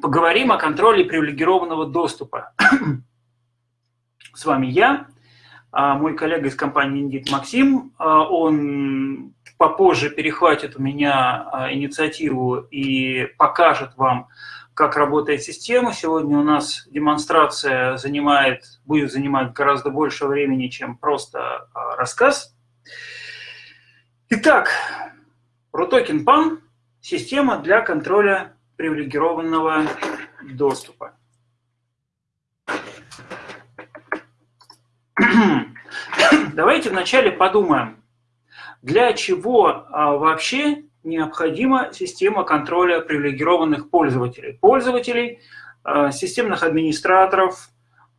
Поговорим о контроле привилегированного доступа. С вами я, а, мой коллега из компании Индит Максим. А, он попозже перехватит у меня а, инициативу и покажет вам, как работает система. Сегодня у нас демонстрация занимает, будет занимать гораздо больше времени, чем просто рассказ. Итак, RUTOKEN PAN – система для контроля привилегированного доступа. Давайте вначале подумаем, для чего а, вообще необходима система контроля привилегированных пользователей. Пользователей, а, системных администраторов,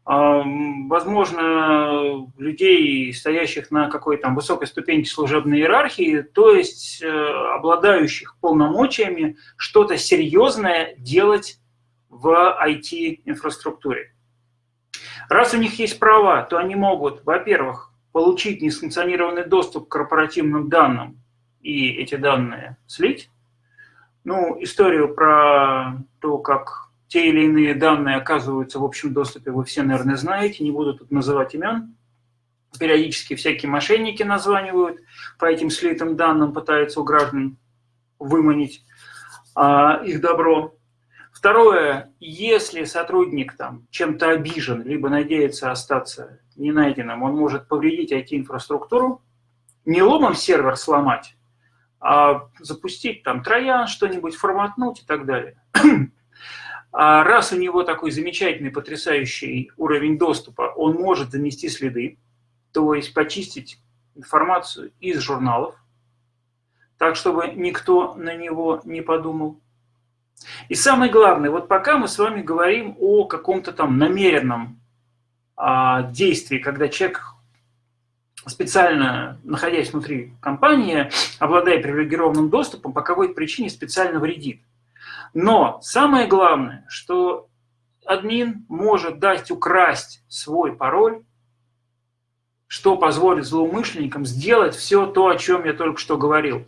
возможно, людей, стоящих на какой-то высокой ступеньке служебной иерархии, то есть э, обладающих полномочиями что-то серьезное делать в IT-инфраструктуре. Раз у них есть права, то они могут, во-первых, получить несанкционированный доступ к корпоративным данным и эти данные слить. Ну, историю про то, как те или иные данные оказываются в общем доступе, вы все, наверное, знаете, не буду тут называть имен. Периодически всякие мошенники названивают, по этим слитым данным пытаются у граждан выманить а, их добро. Второе, если сотрудник там чем-то обижен, либо надеется остаться не найденным, он может повредить IT-инфраструктуру, не ломом сервер сломать, а запустить там троян, что-нибудь форматнуть и так далее. А раз у него такой замечательный, потрясающий уровень доступа, он может занести следы, то есть почистить информацию из журналов, так, чтобы никто на него не подумал. И самое главное, вот пока мы с вами говорим о каком-то там намеренном а, действии, когда человек специально, находясь внутри компании, обладая привилегированным доступом, по какой-то причине специально вредит. Но самое главное, что админ может дать украсть свой пароль, что позволит злоумышленникам сделать все то, о чем я только что говорил.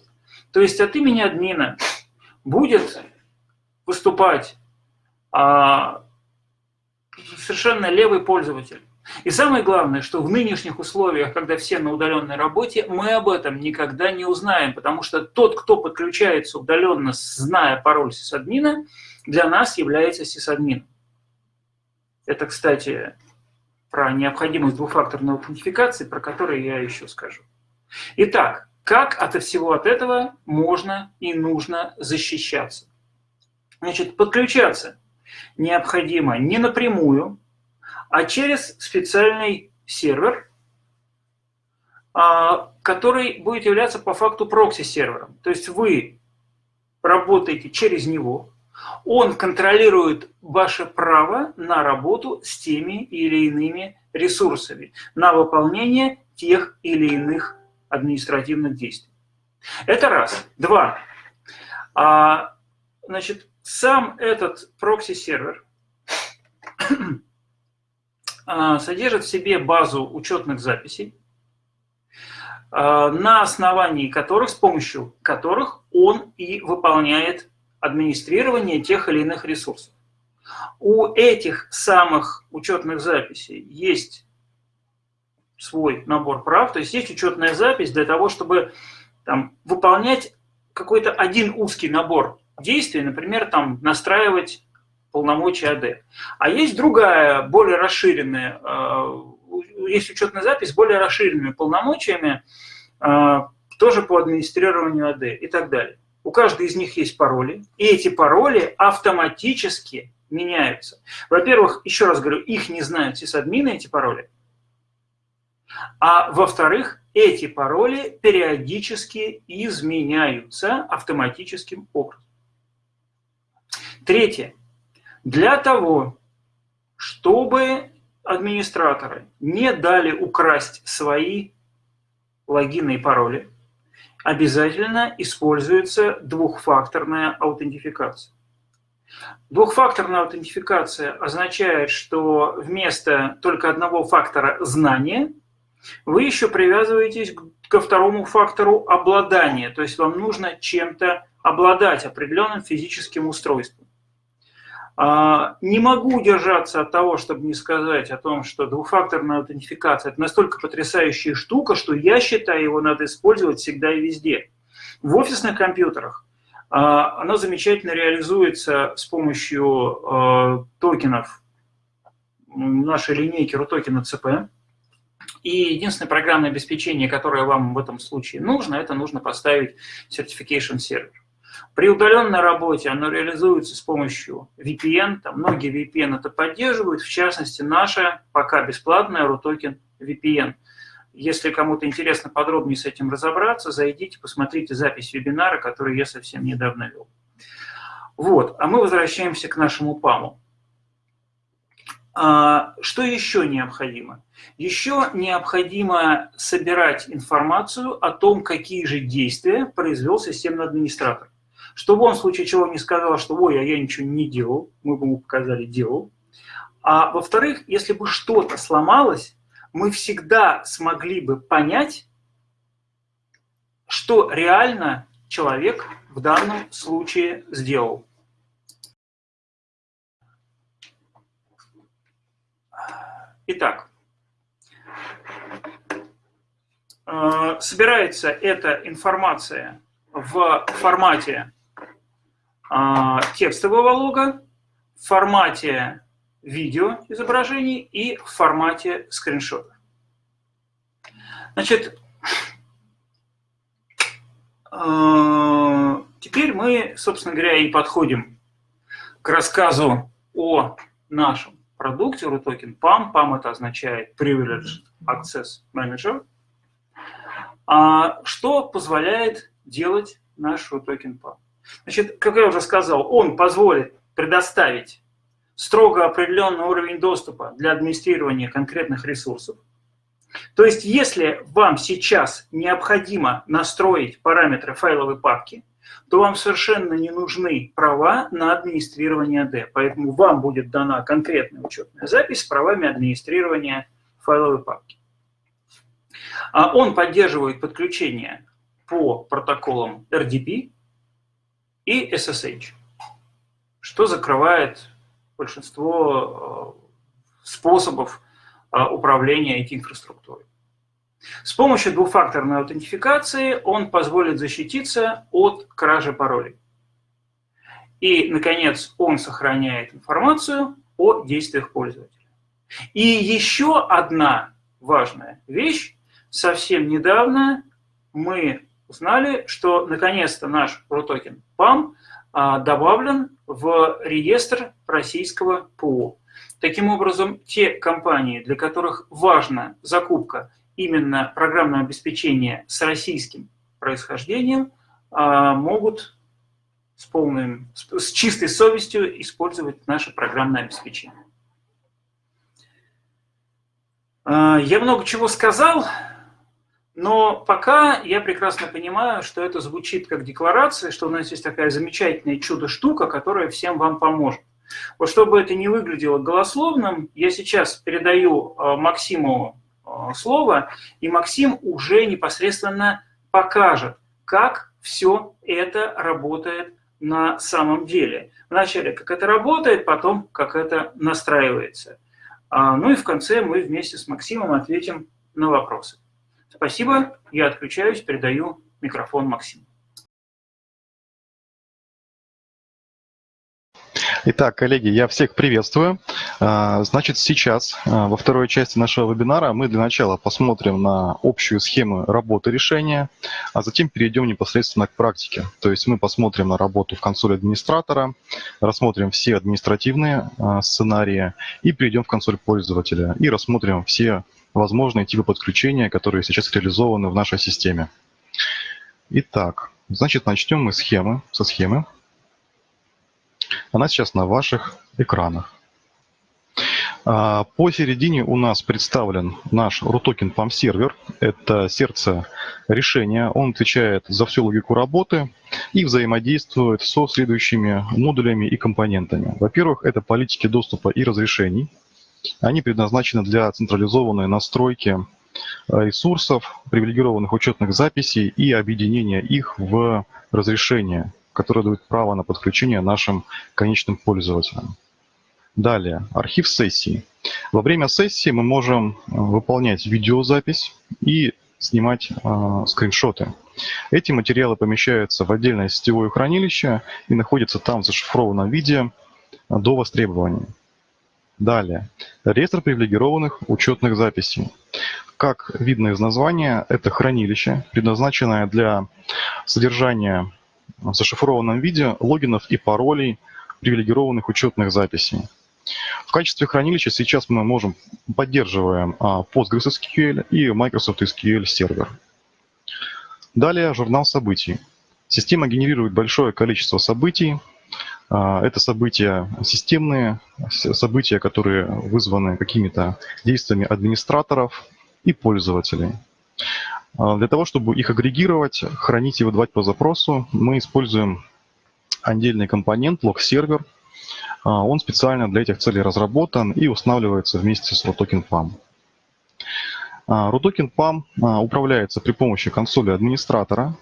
То есть от имени админа будет выступать а, совершенно левый пользователь. И самое главное, что в нынешних условиях, когда все на удаленной работе, мы об этом никогда не узнаем, потому что тот, кто подключается удаленно, зная пароль сисадмина, для нас является сисадмином. Это, кстати, про необходимость двухфакторной аутентификации, про которую я еще скажу. Итак, как от всего от этого можно и нужно защищаться? Значит, подключаться необходимо не напрямую, а через специальный сервер, а, который будет являться по факту прокси-сервером. То есть вы работаете через него, он контролирует ваше право на работу с теми или иными ресурсами, на выполнение тех или иных административных действий. Это раз. Два. А, значит, сам этот прокси-сервер содержит в себе базу учетных записей, а, на основании которых, с помощью которых он и выполняет администрирование тех или иных ресурсов. У этих самых учетных записей есть свой набор прав, то есть есть учетная запись для того, чтобы там, выполнять какой-то один узкий набор действий, например, там, настраивать полномочия АД. А есть другая, более расширенная, э, есть учетная запись более расширенными полномочиями, э, тоже по администрированию АД и так далее. У каждой из них есть пароли, и эти пароли автоматически меняются. Во-первых, еще раз говорю, их не знают сисадмины, эти пароли. А во-вторых, эти пароли периодически изменяются автоматическим образом. Третье. Для того, чтобы администраторы не дали украсть свои логины и пароли, обязательно используется двухфакторная аутентификация. Двухфакторная аутентификация означает, что вместо только одного фактора знания вы еще привязываетесь ко второму фактору обладания, то есть вам нужно чем-то обладать определенным физическим устройством. А, не могу удержаться от того, чтобы не сказать о том, что двухфакторная аутентификация – это настолько потрясающая штука, что я считаю, его надо использовать всегда и везде. В офисных компьютерах а, она замечательно реализуется с помощью а, токенов нашей линейки RUTOKEN CP. И единственное программное обеспечение, которое вам в этом случае нужно, это нужно поставить Certification Server. При удаленной работе оно реализуется с помощью VPN, там многие VPN это поддерживают, в частности наша пока бесплатная RUTOKEN VPN. Если кому-то интересно подробнее с этим разобраться, зайдите, посмотрите запись вебинара, который я совсем недавно вел. Вот, а мы возвращаемся к нашему ПАМу. А, что еще необходимо? Еще необходимо собирать информацию о том, какие же действия произвел системный администратор. Чтобы он в случае чего не сказал, что «ой, а я ничего не делал», мы бы ему показали «делал». А во-вторых, если бы что-то сломалось, мы всегда смогли бы понять, что реально человек в данном случае сделал. Итак, э, собирается эта информация в формате текстового лога, в формате видео изображений и в формате скриншота. Значит, а, теперь мы, собственно говоря, и подходим к рассказу о нашем продукте RUTOKEN PAM. PAM это означает Privileged Access Manager. А что позволяет делать наш RUTOKEN PAM? Значит, как я уже сказал, он позволит предоставить строго определенный уровень доступа для администрирования конкретных ресурсов. То есть, если вам сейчас необходимо настроить параметры файловой папки, то вам совершенно не нужны права на администрирование AD. Поэтому вам будет дана конкретная учетная запись с правами администрирования файловой папки. А он поддерживает подключение по протоколам RDP, и SSH, что закрывает большинство э, способов э, управления IT-инфраструктурой. С помощью двухфакторной аутентификации он позволит защититься от кражи паролей. И, наконец, он сохраняет информацию о действиях пользователя. И еще одна важная вещь. Совсем недавно мы узнали, что наконец-то наш протокен ПАМ а, добавлен в реестр российского ПО. Таким образом, те компании, для которых важна закупка именно программного обеспечения с российским происхождением, а, могут с, полным, с чистой совестью использовать наше программное обеспечение. А, я много чего сказал. Но пока я прекрасно понимаю, что это звучит как декларация, что у нас есть такая замечательная чудо-штука, которая всем вам поможет. Вот чтобы это не выглядело голословным, я сейчас передаю э, Максиму э, слово, и Максим уже непосредственно покажет, как все это работает на самом деле. Вначале, как это работает, потом, как это настраивается. А, ну и в конце мы вместе с Максимом ответим на вопросы. Спасибо, я отключаюсь, передаю микрофон Максиму. Итак, коллеги, я всех приветствую. А, значит, сейчас а, во второй части нашего вебинара мы для начала посмотрим на общую схему работы решения, а затем перейдем непосредственно к практике. То есть мы посмотрим на работу в консоли администратора, рассмотрим все административные а, сценарии и перейдем в консоль пользователя и рассмотрим все возможные типы подключения, которые сейчас реализованы в нашей системе. Итак, значит, начнем мы схемы, со схемы. Она сейчас на ваших экранах. А, посередине у нас представлен наш RUTOKEN PAM сервер. Это сердце решения. Он отвечает за всю логику работы и взаимодействует со следующими модулями и компонентами. Во-первых, это политики доступа и разрешений. Они предназначены для централизованной настройки э, ресурсов, привилегированных учетных записей и объединения их в разрешение, которое дает право на подключение нашим конечным пользователям. Далее, архив сессии. Во время сессии мы можем э, выполнять видеозапись и снимать э, скриншоты. Эти материалы помещаются в отдельное сетевое хранилище и находятся там в зашифрованном виде до востребования. Далее. Реестр привилегированных учетных записей. Как видно из названия, это хранилище, предназначенное для содержания в зашифрованном виде логинов и паролей привилегированных учетных записей. В качестве хранилища сейчас мы можем поддерживаем а, PostgreSQL и Microsoft SQL сервер. Далее журнал событий. Система генерирует большое количество событий, это события системные, события, которые вызваны какими-то действиями администраторов и пользователей. А, для того, чтобы их агрегировать, хранить и выдавать по запросу, мы используем отдельный компонент log-сервер. А, он специально для этих целей разработан и устанавливается вместе с RUTOKEN PAM. RUTOKEN PAM управляется при помощи консоли администратора,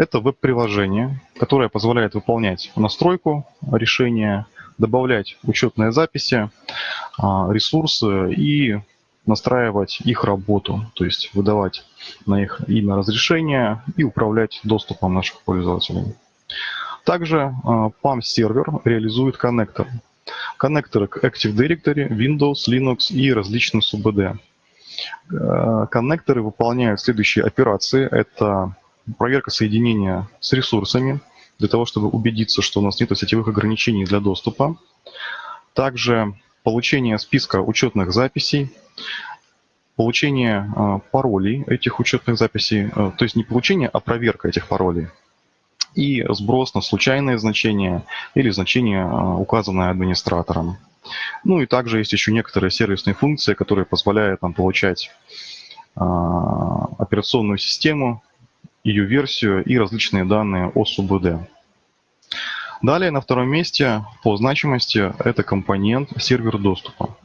это веб-приложение, которое позволяет выполнять настройку решения, добавлять учетные записи, а, ресурсы и настраивать их работу, то есть выдавать на их имя разрешения и управлять доступом наших пользователей. Также а, PAM-сервер реализует коннекторы. Коннекторы к Active Directory, Windows, Linux и различным СУБД. А, коннекторы выполняют следующие операции. Это проверка соединения с ресурсами, для того, чтобы убедиться, что у нас нет сетевых ограничений для доступа. Также получение списка учетных записей, получение э, паролей этих учетных записей, э, то есть не получение, а проверка этих паролей, и сброс на случайные значения или значения, э, указанное администратором. Ну и также есть еще некоторые сервисные функции, которые позволяют нам получать операционную систему ее версию и различные данные о СУБД. Далее на втором месте по значимости это компонент сервер доступа.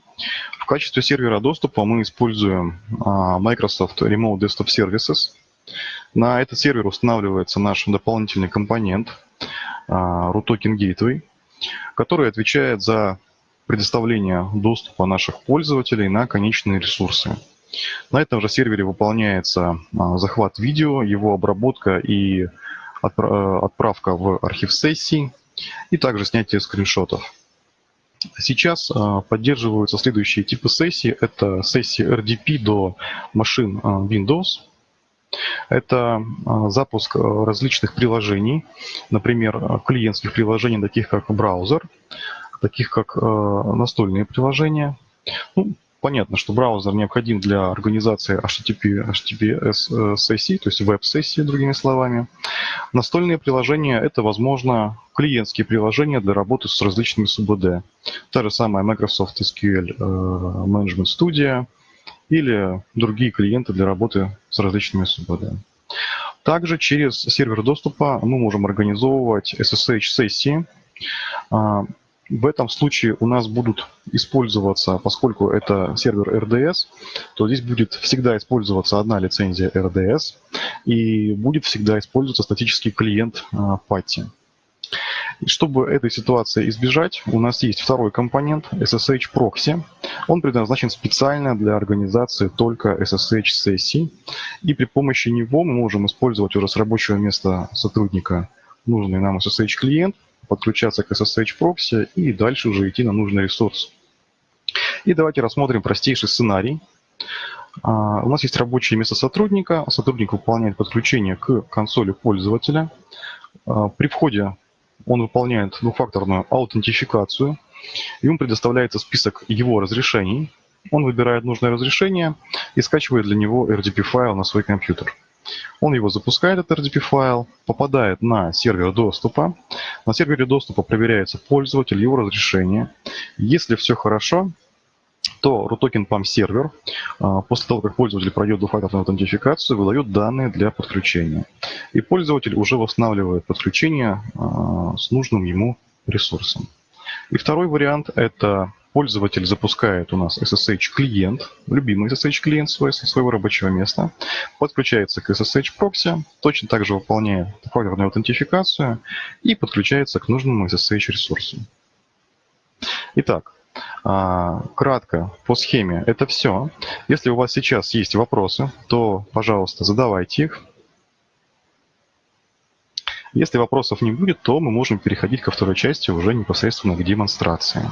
В качестве сервера доступа мы используем а, Microsoft Remote Desktop Services. На этот сервер устанавливается наш дополнительный компонент а, RUTOKEN Gateway, который отвечает за предоставление доступа наших пользователей на конечные ресурсы. На этом же сервере выполняется а, захват видео, его обработка и э, отправка в архив сессий, и также снятие скриншотов. Сейчас а, поддерживаются следующие типы сессий. Это сессии RDP до машин а, Windows. Это запуск различных приложений, например, клиентских приложений, таких как браузер, таких как настольные приложения. Ну, понятно, что браузер необходим для организации HTTP, HTTPS-сессий, то есть веб-сессии, другими словами. Настольные приложения – это, возможно, клиентские приложения для работы с различными СУБД. Та же самая Microsoft SQL э, Management Studio или другие клиенты для работы с различными СУБД. Также через сервер доступа мы можем организовывать SSH-сессии, в этом случае у нас будут использоваться, поскольку это сервер RDS, то здесь будет всегда использоваться одна лицензия RDS и будет всегда использоваться статический клиент PATI. А, чтобы этой ситуации избежать, у нас есть второй компонент SSH Proxy. Он предназначен специально для организации только SSH-сессий. И при помощи него мы можем использовать уже с рабочего места сотрудника нужный нам SSH-клиент подключаться к SSH прокси и дальше уже идти на нужный ресурс. И давайте рассмотрим простейший сценарий. А, у нас есть рабочее место сотрудника. Сотрудник выполняет подключение к консоли пользователя. А, при входе он выполняет двухфакторную аутентификацию. Ему предоставляется список его разрешений. Он выбирает нужное разрешение и скачивает для него RDP-файл на свой компьютер. Он его запускает, этот RDP-файл, попадает на сервер доступа. На сервере доступа проверяется пользователь, его разрешение. Если все хорошо, то RUTOKEN PAM сервер а, после того, как пользователь пройдет двухфакторную аутентификацию, выдает данные для подключения. И пользователь уже восстанавливает подключение а, с нужным ему ресурсом. И второй вариант – это пользователь запускает у нас SSH-клиент, любимый SSH-клиент своего рабочего места, подключается к SSH-прокси, точно так же выполняет факторную аутентификацию и подключается к нужному SSH-ресурсу. Итак, А, кратко по схеме это все. Если у вас сейчас есть вопросы, то, пожалуйста, задавайте их. Если вопросов не будет, то мы можем переходить ко второй части уже непосредственно к демонстрации.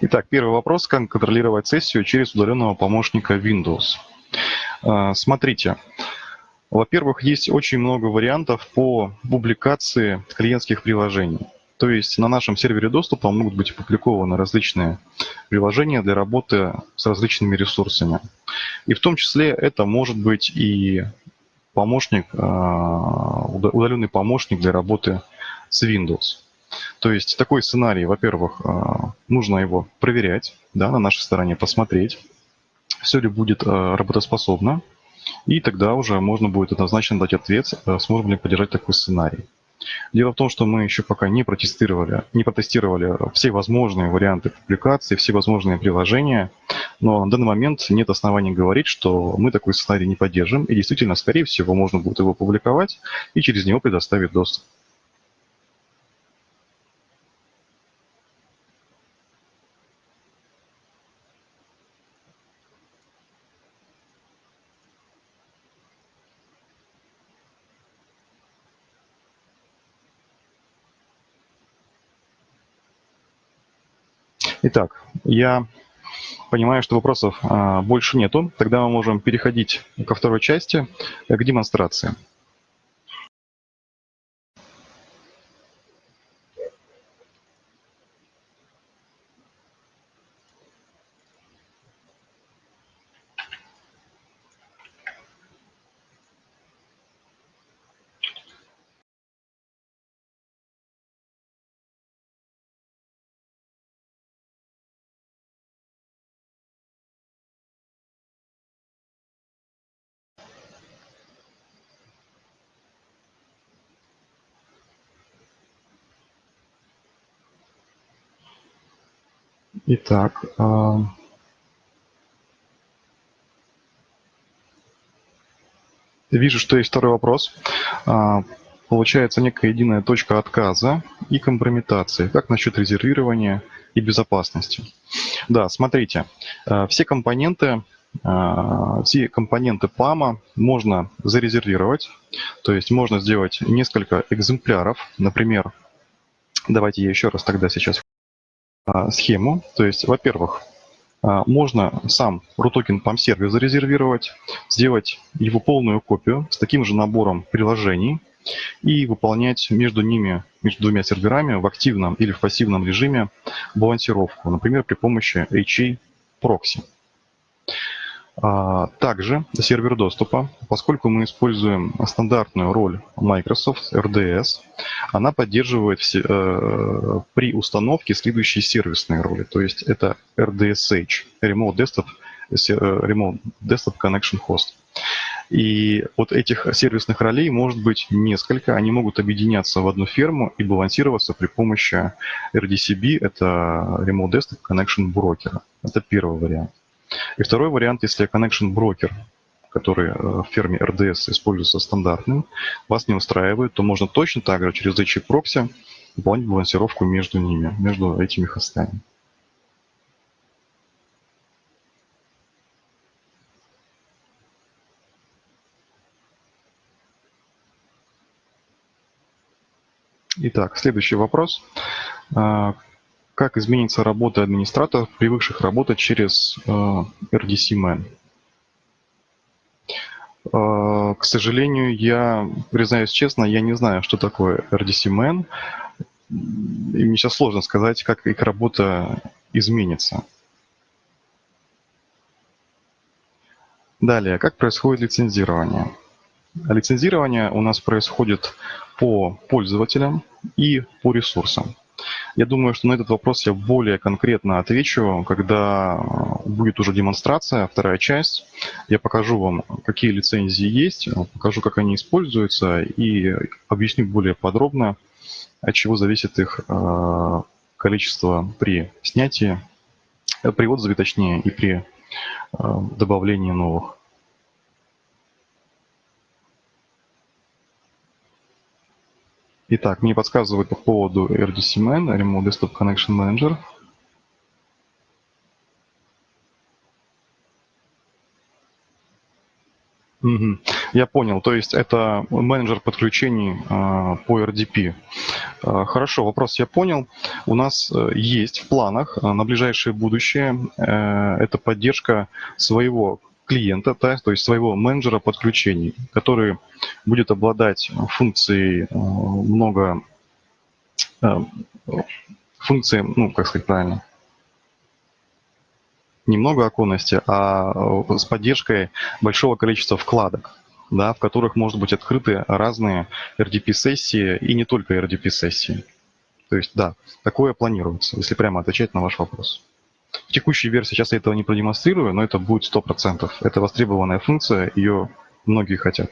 Итак, первый вопрос. Как контролировать сессию через удаленного помощника Windows? А, смотрите. Во-первых, есть очень много вариантов по публикации клиентских приложений. То есть на нашем сервере доступа могут быть опубликованы различные приложения для работы с различными ресурсами. И в том числе это может быть и помощник, а, удаленный помощник для работы с Windows. То есть такой сценарий, во-первых, а, нужно его проверять, да, на нашей стороне посмотреть, все ли будет а, работоспособно, и тогда уже можно будет однозначно дать ответ, а, сможем ли поддержать такой сценарий. Дело в том, что мы еще пока не протестировали, не протестировали все возможные варианты публикации, все возможные приложения, но на данный момент нет оснований говорить, что мы такой сценарий не поддержим, и действительно, скорее всего, можно будет его публиковать и через него предоставить доступ. Итак, я понимаю, что вопросов а, больше нету. Тогда мы можем переходить ко второй части, к демонстрации. Итак, а, вижу, что есть второй вопрос. А, получается некая единая точка отказа и компрометации. Как насчет резервирования и безопасности? Да, смотрите, а, все компоненты все компоненты ПАМа можно зарезервировать, то есть можно сделать несколько экземпляров, например, давайте я еще раз тогда сейчас схему. То есть, во-первых, а, можно сам RUTOKEN PAM сервер зарезервировать, сделать его полную копию с таким же набором приложений и выполнять между ними, между двумя серверами в активном или в пассивном режиме балансировку, например, при помощи HA Proxy. А, также сервер доступа, поскольку мы используем стандартную роль Microsoft RDS, она поддерживает все, э, при установке следующие сервисные роли. То есть это RDSH, Remote Desktop, э, Remote Desktop Connection Host. И вот этих сервисных ролей может быть несколько, они могут объединяться в одну ферму и балансироваться при помощи RDCB, это Remote Desktop Connection Broker. Это первый вариант. И второй вариант, если connection broker, который э, в ферме RDS используется стандартным, вас не устраивает, то можно точно так же через HA Proxy выполнить балансировку между ними, между этими хостами. Итак, следующий вопрос. Как изменится работа администраторов, привыкших работать через э, RDC Man? Э, к сожалению, я, признаюсь честно, я не знаю, что такое RDC Man. И мне сейчас сложно сказать, как их работа изменится. Далее, как происходит лицензирование? Лицензирование у нас происходит по пользователям и по ресурсам. Я думаю, что на этот вопрос я более конкретно отвечу, когда э, будет уже демонстрация, вторая часть. Я покажу вам, какие лицензии есть, покажу, как они используются и объясню более подробно, от чего зависит их э, количество при снятии, э, при отзыве точнее, и при добавлении новых. Итак, мне подсказывают по поводу RDCMan, Remote Desktop Connection Manager. Угу. Я понял, то есть это менеджер подключений э, по RDP. Э, хорошо, вопрос я понял. У нас э, есть в планах э, на ближайшее будущее э, это поддержка своего клиента, да, то есть своего менеджера подключений, который будет обладать функцией э, много э, функции, ну, как сказать правильно, не много оконности, а э, с поддержкой большого количества вкладок, да, в которых может быть открыты разные RDP-сессии и не только RDP-сессии. То есть, да, такое планируется, если прямо отвечать на ваш вопрос. В текущей версии сейчас я этого не продемонстрирую, но это будет 100%. Это востребованная функция, ее многие хотят.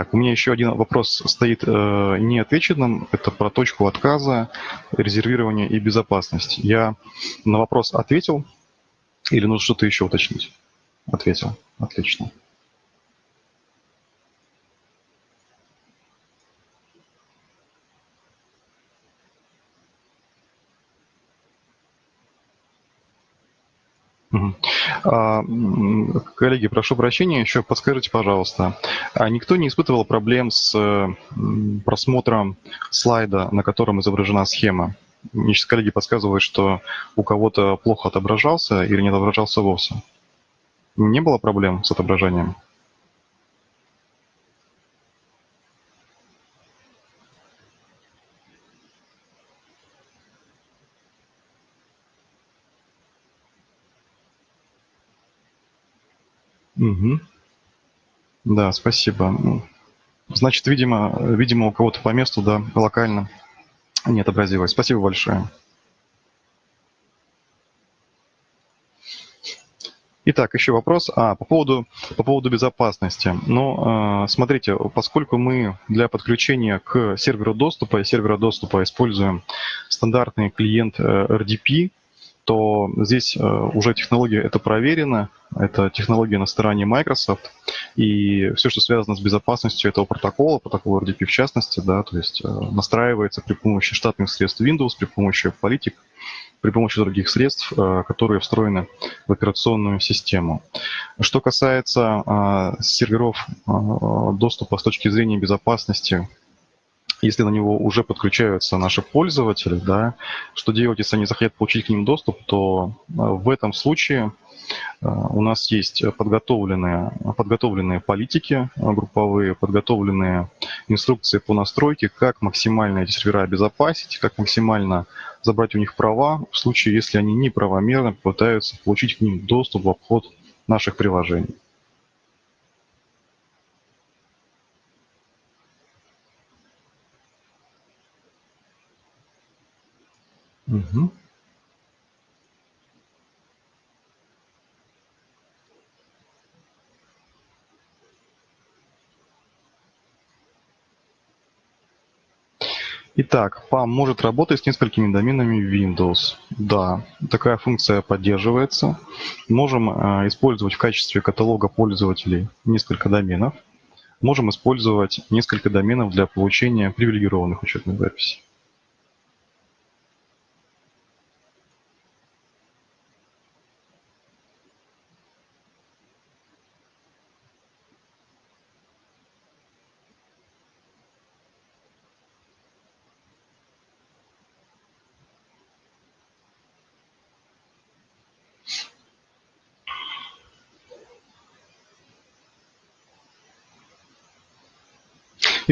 Так, у меня еще один вопрос стоит э, неотвеченным. Это про точку отказа, резервирование и безопасность. Я на вопрос ответил или нужно что-то еще уточнить? Ответил. Отлично. Коллеги, прошу прощения, еще подскажите, пожалуйста, а никто не испытывал проблем с просмотром слайда, на котором изображена схема? Мне сейчас коллеги подсказывают, что у кого-то плохо отображался или не отображался вовсе. Не было проблем с отображением? Угу. Да, спасибо. Ну, значит, видимо, видимо у кого-то по месту, да, локально не отобразилось. Спасибо большое. Итак, еще вопрос. А, по поводу, по поводу безопасности. Ну, э, смотрите, поскольку мы для подключения к серверу доступа и сервера доступа используем стандартный клиент э, RDP, то здесь э, уже технология это проверена, это технология на стороне Microsoft, и все, что связано с безопасностью этого протокола, протокола RDP в частности, да, то есть э, настраивается при помощи штатных средств Windows, при помощи политик, при помощи других средств, э, которые встроены в операционную систему. Что касается серверов доступа с точки зрения безопасности, если на него уже подключаются наши пользователи, да, что делать, если они захотят получить к ним доступ, то э, в этом случае э, у нас есть подготовленные, подготовленные политики э, групповые, подготовленные инструкции по настройке, как максимально эти сервера обезопасить, как максимально забрать у них права в случае, если они неправомерно пытаются получить к ним доступ в обход наших приложений. Угу. Итак, PAM может работать с несколькими доменами Windows. Да, такая функция поддерживается. Можем э, использовать в качестве каталога пользователей несколько доменов. Можем использовать несколько доменов для получения привилегированных учетных записей.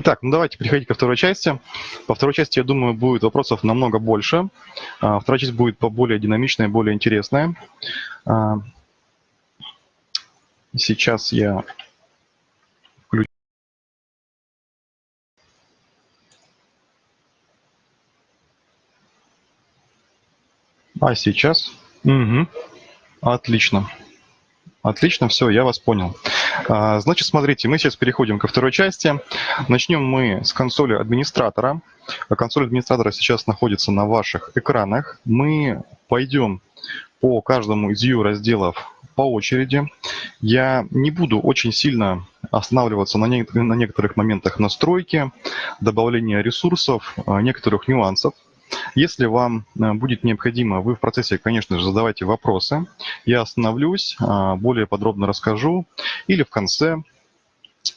Итак, ну давайте переходить ко второй части. По второй части, я думаю, будет вопросов намного больше. А, вторая часть будет более динамичная, более интересная. Сейчас я включу. А сейчас? Угу. Отлично. Отлично, все, я вас понял. А, значит, смотрите, мы сейчас переходим ко второй части. Начнем мы с консоли администратора. Консоль администратора сейчас находится на ваших экранах. Мы пойдем по каждому из ее разделов по очереди. Я не буду очень сильно останавливаться на, некоторых моментах настройки, добавления ресурсов, а, некоторых нюансов. Если вам э, будет необходимо, вы в процессе, конечно же, задавайте вопросы. Я остановлюсь, а, более подробно расскажу. Или в конце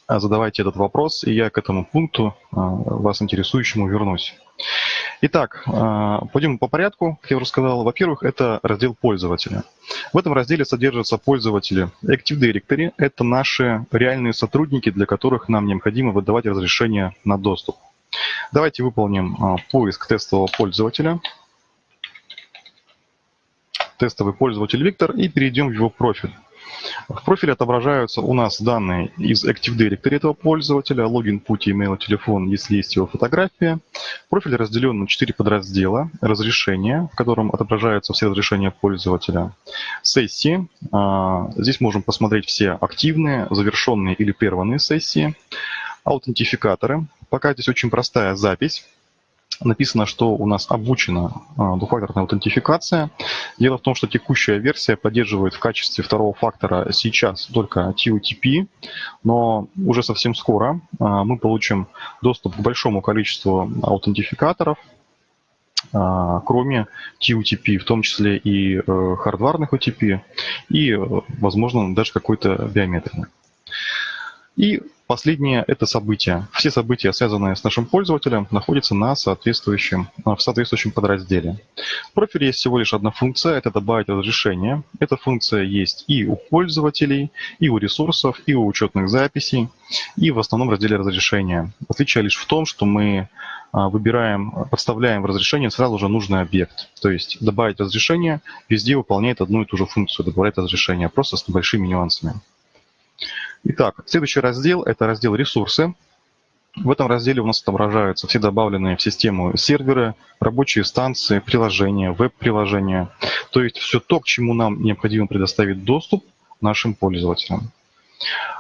а, задавайте этот вопрос, и я к этому пункту а, вас интересующему вернусь. Итак, пойдем по порядку, как я уже сказал. Во-первых, это раздел пользователя. В этом разделе содержатся пользователи Active Directory. Это наши реальные сотрудники, для которых нам необходимо выдавать разрешение на доступ. Давайте выполним а, поиск тестового пользователя. Тестовый пользователь Виктор и перейдем в его профиль. В профиле отображаются у нас данные из Active Directory этого пользователя, логин, путь, email, телефон, если есть его фотография. Профиль разделен на 4 подраздела. Разрешение, в котором отображаются все разрешения пользователя. Сессии. А, здесь можем посмотреть все активные, завершенные или прерванные сессии. Аутентификаторы. Пока здесь очень простая запись. Написано, что у нас обучена а, двухфакторная аутентификация. Дело в том, что текущая версия поддерживает в качестве второго фактора сейчас только TOTP, но уже совсем скоро а, мы получим доступ к большому количеству аутентификаторов, а, кроме TUTP, в том числе и э, хардварных OTP, и, э, возможно, даже какой-то биометрии. И последнее – это события. Все события, связанные с нашим пользователем, находятся на соответствующем, в соответствующем подразделе. В профиле есть всего лишь одна функция – это добавить разрешение. Эта функция есть и у пользователей, и у ресурсов, и у учетных записей, и в основном разделе разрешения. Отличие лишь в том, что мы а, выбираем, подставляем в разрешение сразу же нужный объект. То есть добавить разрешение везде выполняет одну и ту же функцию, добавлять разрешение, просто с небольшими нюансами. Итак, следующий раздел – это раздел «Ресурсы». В этом разделе у нас отображаются все добавленные в систему серверы, рабочие станции, приложения, веб-приложения. То есть все то, к чему нам необходимо предоставить доступ нашим пользователям.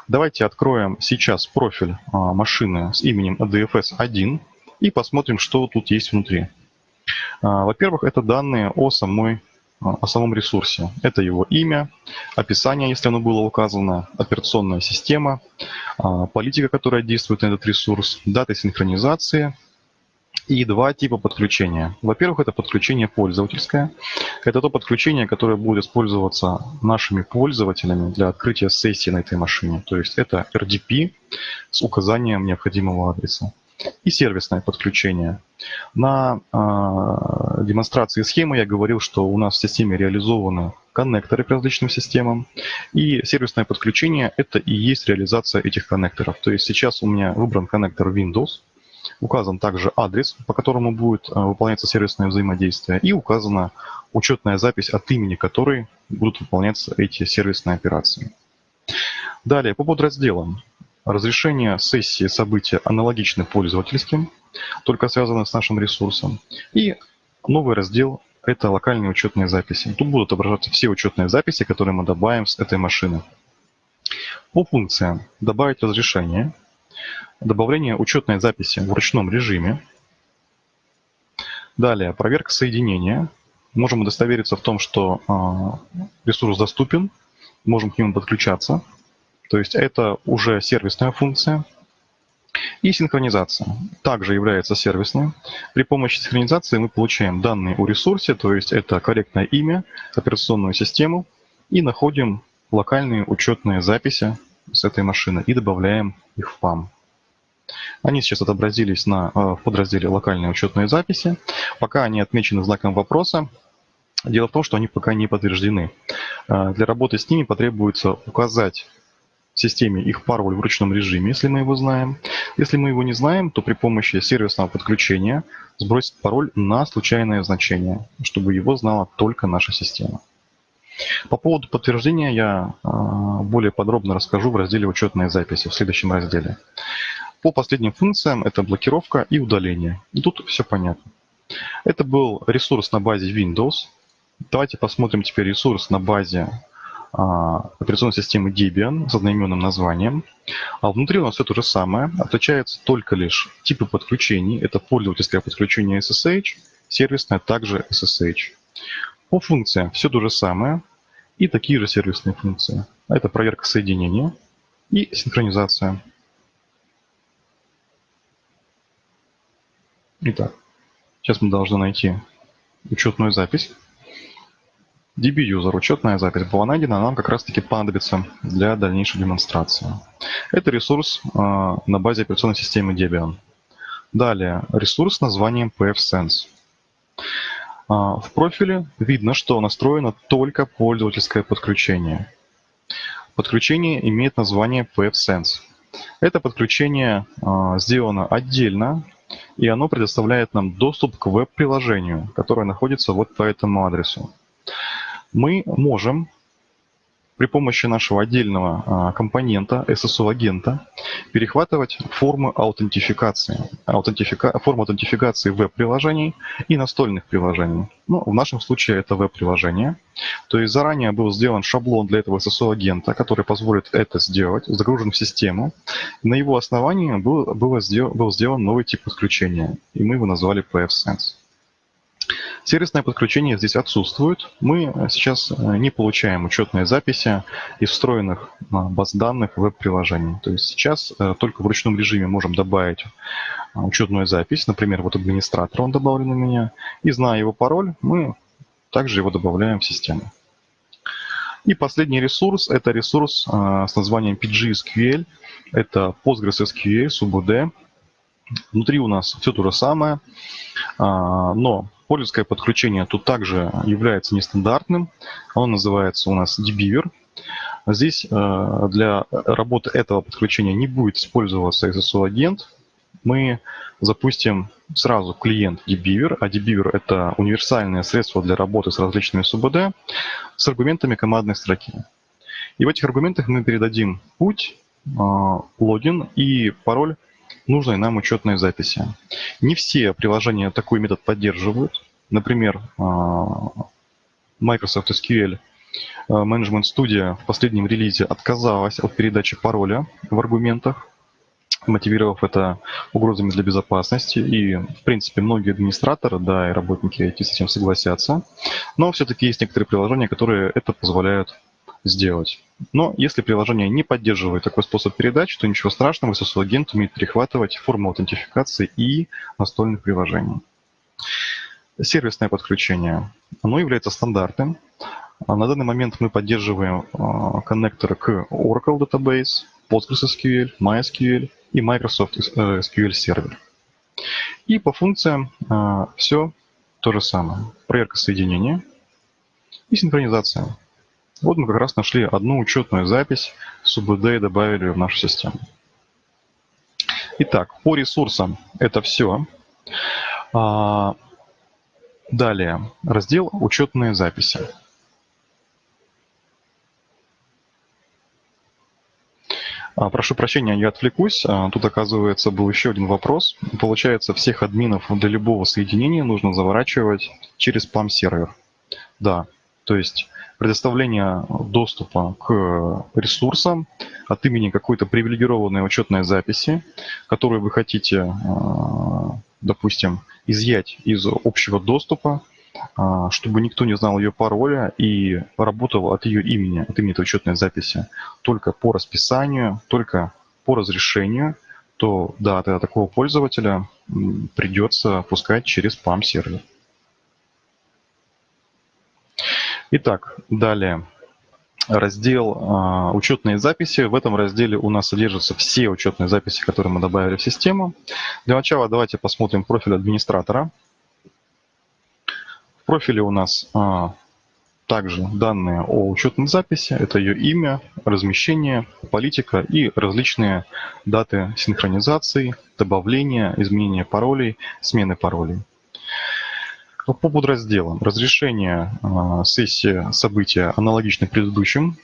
Давайте откроем сейчас профиль а, машины с именем ADFS1 и посмотрим, что тут есть внутри. А, во-первых, это данные о самой о самом ресурсе. Это его имя, описание, если оно было указано, операционная система, а, политика, которая действует на этот ресурс, дата синхронизации и два типа подключения. Во-первых, это подключение пользовательское. Это то подключение, которое будет использоваться нашими пользователями для открытия сессии на этой машине. То есть это RDP с указанием необходимого адреса и сервисное подключение. На э, демонстрации схемы я говорил, что у нас в системе реализованы коннекторы к различным системам, и сервисное подключение – это и есть реализация этих коннекторов. То есть сейчас у меня выбран коннектор Windows, указан также адрес, по которому будет э, выполняться сервисное взаимодействие, и указана учетная запись от имени которой будут выполняться эти сервисные операции. Далее, по подразделам. Разрешение сессии события аналогичны пользовательским, только связаны с нашим ресурсом. И новый раздел – это локальные учетные записи. Тут будут отображаться все учетные записи, которые мы добавим с этой машины. По функциям «Добавить разрешение», добавление учетной записи в ручном режиме, далее проверка соединения. Можем удостовериться в том, что э, ресурс доступен, можем к нему подключаться – то есть это уже сервисная функция. И синхронизация также является сервисной. При помощи синхронизации мы получаем данные о ресурсе, то есть это корректное имя, операционную систему, и находим локальные учетные записи с этой машины и добавляем их в PAM. Они сейчас отобразились на, э, в подразделе «Локальные учетные записи». Пока они отмечены знаком вопроса, дело в том, что они пока не подтверждены. Э, для работы с ними потребуется указать системе их пароль в ручном режиме, если мы его знаем. Если мы его не знаем, то при помощи сервисного подключения сбросить пароль на случайное значение, чтобы его знала только наша система. По поводу подтверждения я а, более подробно расскажу в разделе «Учетные записи» в следующем разделе. По последним функциям это блокировка и удаление. Тут все понятно. Это был ресурс на базе Windows. Давайте посмотрим теперь ресурс на базе операционной системы Debian с одноименным названием. А внутри у нас все то же самое. Отличается только лишь типы подключений. Это пользовательское подключение SSH, сервисное также SSH. По функциям все то же самое и такие же сервисные функции. Это проверка соединения и синхронизация. Итак, сейчас мы должны найти учетную запись. DB-user, учетная запись была найдена, нам как раз-таки понадобится для дальнейшей демонстрации. Это ресурс э, на базе операционной системы Debian. Далее, ресурс с названием pfSense. А, в профиле видно, что настроено только пользовательское подключение. Подключение имеет название pfSense. Это подключение а, сделано отдельно, и оно предоставляет нам доступ к веб-приложению, которое находится вот по этому адресу. Мы можем при помощи нашего отдельного а, компонента SSO-агента перехватывать формы аутентификации, аутентифика, форму аутентификации веб-приложений и настольных приложений. Ну, в нашем случае это веб-приложение. То есть заранее был сделан шаблон для этого SSO-агента, который позволит это сделать, загружен в систему. На его основании был, было сделан, был сделан новый тип подключения, и мы его назвали PFSense. Сервисное подключение здесь отсутствует. Мы сейчас э, не получаем учетные записи из встроенных баз данных веб-приложений. То есть сейчас э, только в ручном режиме можем добавить э, учетную запись. Например, вот администратор, он добавлен у меня. И зная его пароль, мы также его добавляем в систему. И последний ресурс – это ресурс с названием PGSQL. Это PostgreSQL, SUBD. Внутри у нас все то же самое, но Пользовательское подключение тут также является нестандартным. Оно называется у нас dbeaver. Здесь э, для работы этого подключения не будет использоваться SSO-агент. Мы запустим сразу клиент dbeaver, а dbeaver — это универсальное средство для работы с различными СУБД с аргументами командной строки. И в этих аргументах мы передадим путь, э, логин и пароль нужной нам учетной записи. Не все приложения такой метод поддерживают. Например, а, Microsoft SQL а, Management Studio в последнем релизе отказалась от передачи пароля в аргументах, мотивировав это угрозами для безопасности. И, в принципе, многие администраторы, да, и работники IT с этим согласятся. Но все-таки есть некоторые приложения, которые это позволяют сделать. Но если приложение не поддерживает такой способ передачи, то ничего страшного, SSL-агент умеет перехватывать форму аутентификации и настольных приложений. Сервисное подключение. Оно является стандартным. На данный момент мы поддерживаем а, коннекторы к Oracle Database, PostgreSQL, MySQL и Microsoft SQL Server. И по функциям а, все то же самое. Проверка соединения и синхронизация. Вот мы как раз нашли одну учетную запись с УБД и добавили в нашу систему. Итак, по ресурсам это все. А, далее, раздел «Учетные записи». А, прошу прощения, я отвлекусь. А, тут, оказывается, был еще один вопрос. Получается, всех админов для любого соединения нужно заворачивать через PAM-сервер. Да, то есть предоставление доступа к ресурсам от имени какой-то привилегированной учетной записи, которую вы хотите, э, допустим, изъять из общего доступа, э, чтобы никто не знал ее пароля и работал от ее имени, от имени этой учетной записи только по расписанию, только по разрешению, то да, тогда такого пользователя придется пускать через PAM-сервер. Итак, далее. Раздел э, «Учетные записи». В этом разделе у нас содержатся все учетные записи, которые мы добавили в систему. Для начала давайте посмотрим профиль администратора. В профиле у нас э, также данные о учетной записи, это ее имя, размещение, политика и различные даты синхронизации, добавления, изменения паролей, смены паролей. По подразделам. Разрешение э, сессии события аналогичны предыдущим.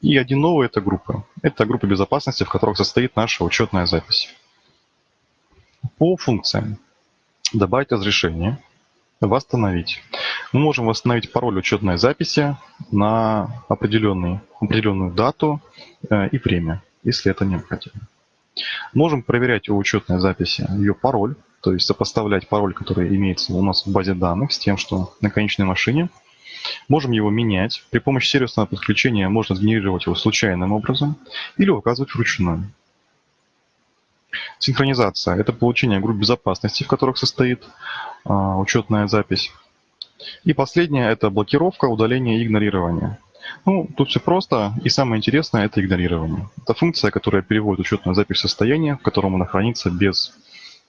И один новый – это группа. Это группа безопасности, в которых состоит наша учетная запись. По функциям. Добавить разрешение. Восстановить. Мы можем восстановить пароль учетной записи на определенную, определенную дату э, и время, если это необходимо. Можем проверять у учетной записи ее пароль, то есть сопоставлять пароль, который имеется у нас в базе данных, с тем, что на конечной машине. Можем его менять. При помощи сервисного подключения можно сгенерировать его случайным образом или указывать вручную. Синхронизация – это получение групп безопасности, в которых состоит а, учетная запись. И последнее – это блокировка, удаление и игнорирование. Ну, тут все просто, и самое интересное – это игнорирование. Это функция, которая переводит учетную запись в состояние, в котором она хранится без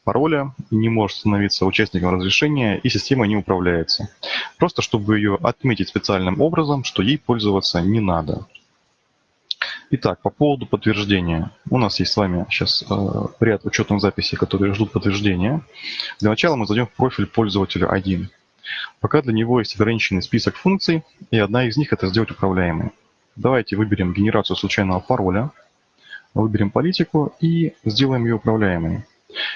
пароля, не может становиться участником разрешения, и система не управляется. Просто чтобы ее отметить специальным образом, что ей пользоваться не надо. Итак, по поводу подтверждения. У нас есть с вами сейчас э, ряд учетных записей, которые ждут подтверждения. Для начала мы зайдем в профиль пользователя 1. Пока для него есть ограниченный список функций, и одна из них – это сделать управляемой. Давайте выберем генерацию случайного пароля, выберем политику и сделаем ее управляемой.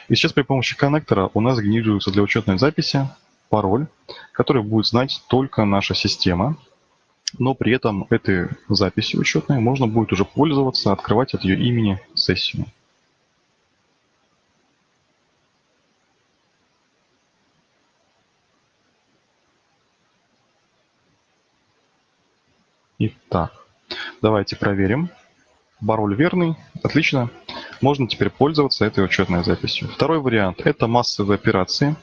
И сейчас при помощи коннектора у нас генерируется для учетной записи пароль, который будет знать только наша система, но при этом этой записью учетной можно будет уже пользоваться, открывать от ее имени сессию. Итак, давайте проверим. Пароль верный. Отлично можно теперь пользоваться этой учетной записью. Второй вариант – это массовые операции.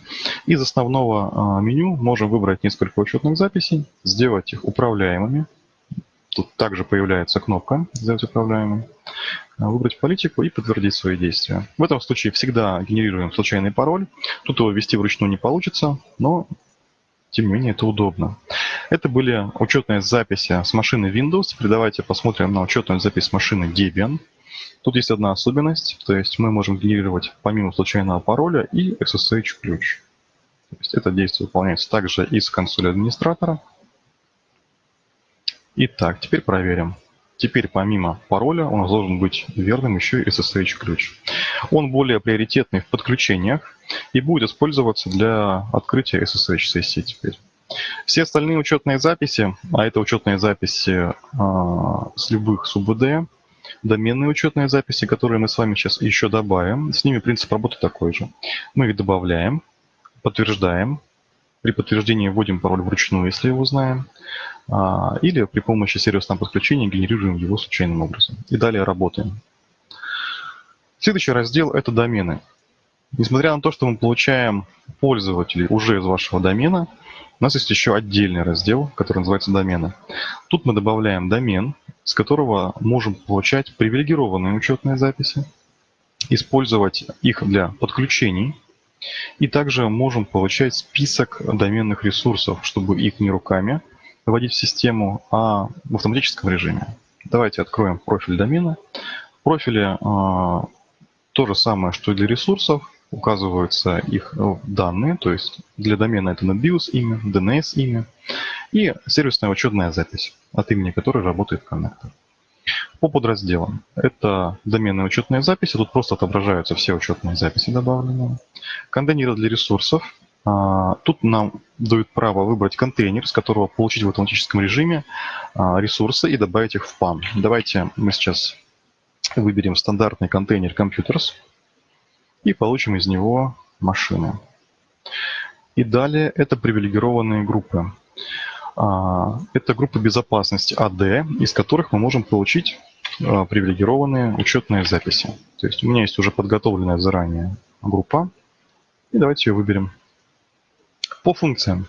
Из основного а, меню можем выбрать несколько учетных записей, сделать их управляемыми. Тут также появляется кнопка «Сделать управляемым», а, выбрать политику и подтвердить свои действия. В этом случае всегда генерируем случайный пароль. Тут его ввести вручную не получится, но тем не менее это удобно. Это были учетные записи с машины Windows. Теперь давайте посмотрим на учетную запись с машины Debian. Тут есть одна особенность, то есть мы можем генерировать помимо случайного пароля и SSH-ключ. То есть это действие выполняется также из консоли администратора. Итак, теперь проверим. Теперь помимо пароля у нас должен быть верным еще и SSH-ключ. Он более приоритетный в подключениях и будет использоваться для открытия SSH-сессии теперь. Все остальные учетные записи, а это учетные записи э, с любых СУБД, доменные учетные записи, которые мы с вами сейчас еще добавим. С ними принцип работы такой же. Мы их добавляем, подтверждаем. При подтверждении вводим пароль вручную, если его знаем. А, или при помощи сервисного подключения генерируем его случайным образом. И далее работаем. Следующий раздел – это домены. Несмотря на то, что мы получаем пользователей уже из вашего домена, у нас есть еще отдельный раздел, который называется домены. Тут мы добавляем домен, с которого можем получать привилегированные учетные записи, использовать их для подключений, и также можем получать список доменных ресурсов, чтобы их не руками вводить в систему, а в автоматическом режиме. Давайте откроем профиль домена. В профиле э, то же самое, что и для ресурсов указываются их э, данные, то есть для домена это NetBIOS имя, DNS имя и сервисная учетная запись, от имени которой работает коннектор. По подразделам. Это доменная учетная запись, тут просто отображаются все учетные записи добавленные. Контейнеры для ресурсов. А, тут нам дают право выбрать контейнер, с которого получить в автоматическом режиме а, ресурсы и добавить их в PAM. Давайте мы сейчас выберем стандартный контейнер Computers и получим из него машины. И далее это привилегированные группы. А, это группы безопасности AD, из которых мы можем получить привилегированные учетные записи. То есть у меня есть уже подготовленная заранее группа. И давайте ее выберем. По функциям.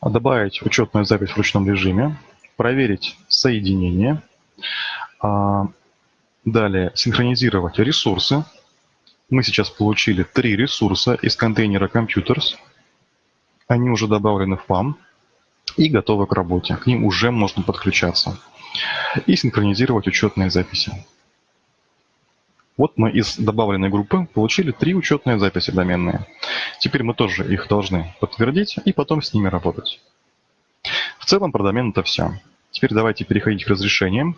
Добавить учетную запись в ручном режиме. Проверить соединение. А, далее синхронизировать ресурсы мы сейчас получили три ресурса из контейнера Computers. Они уже добавлены в PAM. и готовы к работе. К ним уже можно подключаться и синхронизировать учетные записи. Вот мы из добавленной группы получили три учетные записи доменные. Теперь мы тоже их должны подтвердить и потом с ними работать. В целом про домен это все. Теперь давайте переходить к разрешениям.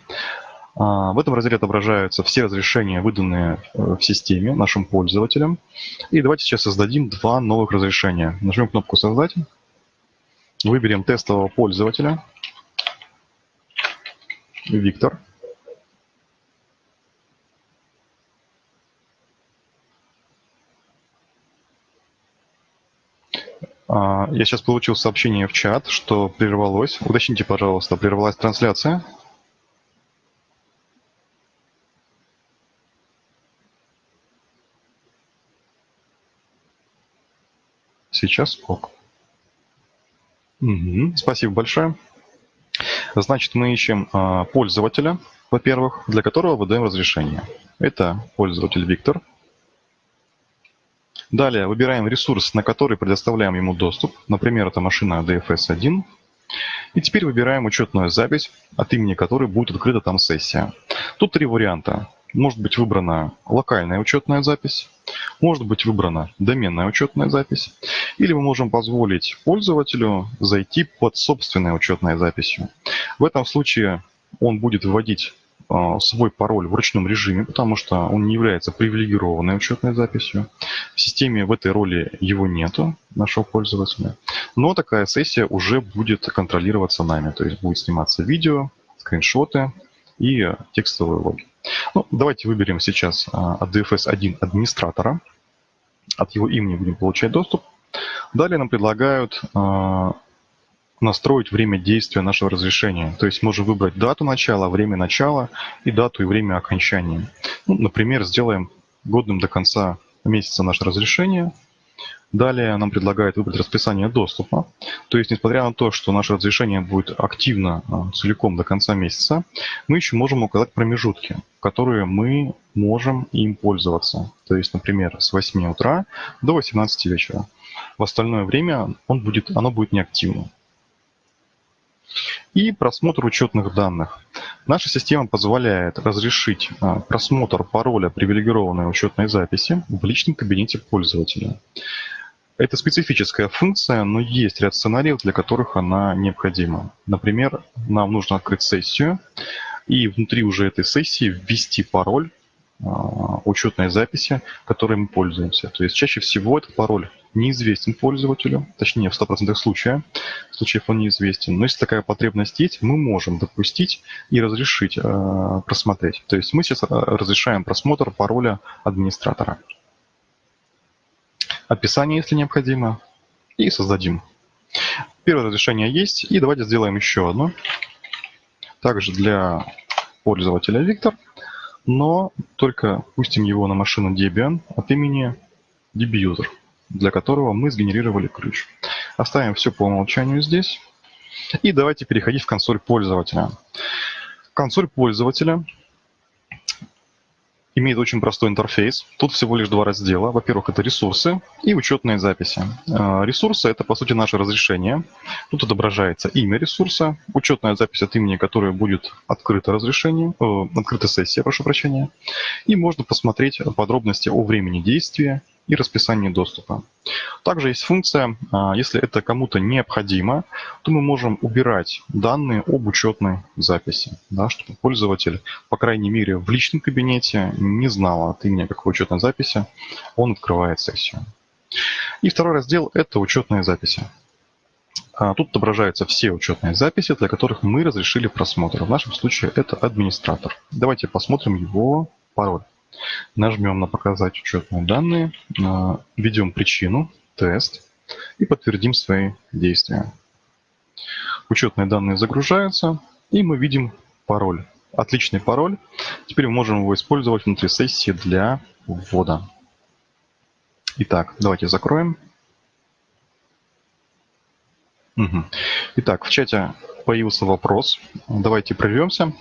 А, в этом разделе отображаются все разрешения, выданные э, в системе нашим пользователям. И давайте сейчас создадим два новых разрешения. Нажмем кнопку «Создать». Выберем тестового пользователя. Виктор. А, я сейчас получил сообщение в чат, что прервалось. Уточните, пожалуйста, прервалась трансляция. Сейчас ок. Угу, спасибо большое. Значит, мы ищем а, пользователя, во-первых, для которого выдаем разрешение. Это пользователь Виктор. Далее выбираем ресурс, на который предоставляем ему доступ. Например, это машина DFS1. И теперь выбираем учетную запись, от имени которой будет открыта там сессия. Тут три варианта. Может быть выбрана локальная учетная запись, может быть выбрана доменная учетная запись, или мы можем позволить пользователю зайти под собственной учетной записью. В этом случае он будет вводить а, свой пароль в ручном режиме, потому что он не является привилегированной учетной записью. В системе в этой роли его нету, нашего пользователя. Но такая сессия уже будет контролироваться нами, то есть будет сниматься видео, скриншоты и текстовые логи. Ну, давайте выберем сейчас а, от DFS1 администратора. От его имени будем получать доступ. Далее нам предлагают а, настроить время действия нашего разрешения. То есть можем выбрать дату начала, время начала и дату и время окончания. Ну, например, сделаем годным до конца месяца наше разрешение – Далее нам предлагают выбрать расписание доступа. То есть, несмотря на то, что наше разрешение будет активно а, целиком до конца месяца, мы еще можем указать промежутки, которые мы можем им пользоваться. То есть, например, с 8 утра до 18 вечера. В остальное время он будет, оно будет неактивно. И просмотр учетных данных. Наша система позволяет разрешить а, просмотр пароля привилегированной учетной записи в личном кабинете пользователя. Это специфическая функция, но есть ряд сценариев, для которых она необходима. Например, нам нужно открыть сессию и внутри уже этой сессии ввести пароль а, учетной записи, которой мы пользуемся. То есть чаще всего этот пароль неизвестен пользователю, точнее в 100% случаев, случаев он неизвестен. Но если такая потребность есть, мы можем допустить и разрешить э, просмотреть. То есть мы сейчас разрешаем просмотр пароля администратора описание, если необходимо, и создадим. Первое разрешение есть, и давайте сделаем еще одно. Также для пользователя Виктор, но только пустим его на машину Debian от имени DBuser, для которого мы сгенерировали ключ. Оставим все по умолчанию здесь. И давайте переходить в консоль пользователя. Консоль пользователя имеет очень простой интерфейс. Тут всего лишь два раздела. Во-первых, это ресурсы и учетные записи. А, ресурсы – это, по сути, наше разрешение. Тут отображается имя ресурса, учетная запись от имени которой будет открыто разрешение, э, открыта сессия, прошу прощения. И можно посмотреть подробности о времени действия и расписание доступа. Также есть функция, а, если это кому-то необходимо, то мы можем убирать данные об учетной записи, да, чтобы пользователь, по крайней мере, в личном кабинете не знал от имени какой учетной записи он открывает сессию. И второй раздел – это учетные записи. А, тут отображаются все учетные записи, для которых мы разрешили просмотр. В нашем случае это администратор. Давайте посмотрим его пароль. Нажмем на «Показать учетные данные», введем причину, тест и подтвердим свои действия. Учетные данные загружаются, и мы видим пароль. Отличный пароль. Теперь мы можем его использовать внутри сессии для ввода. Итак, давайте закроем. Итак, в чате появился вопрос. Давайте прервемся.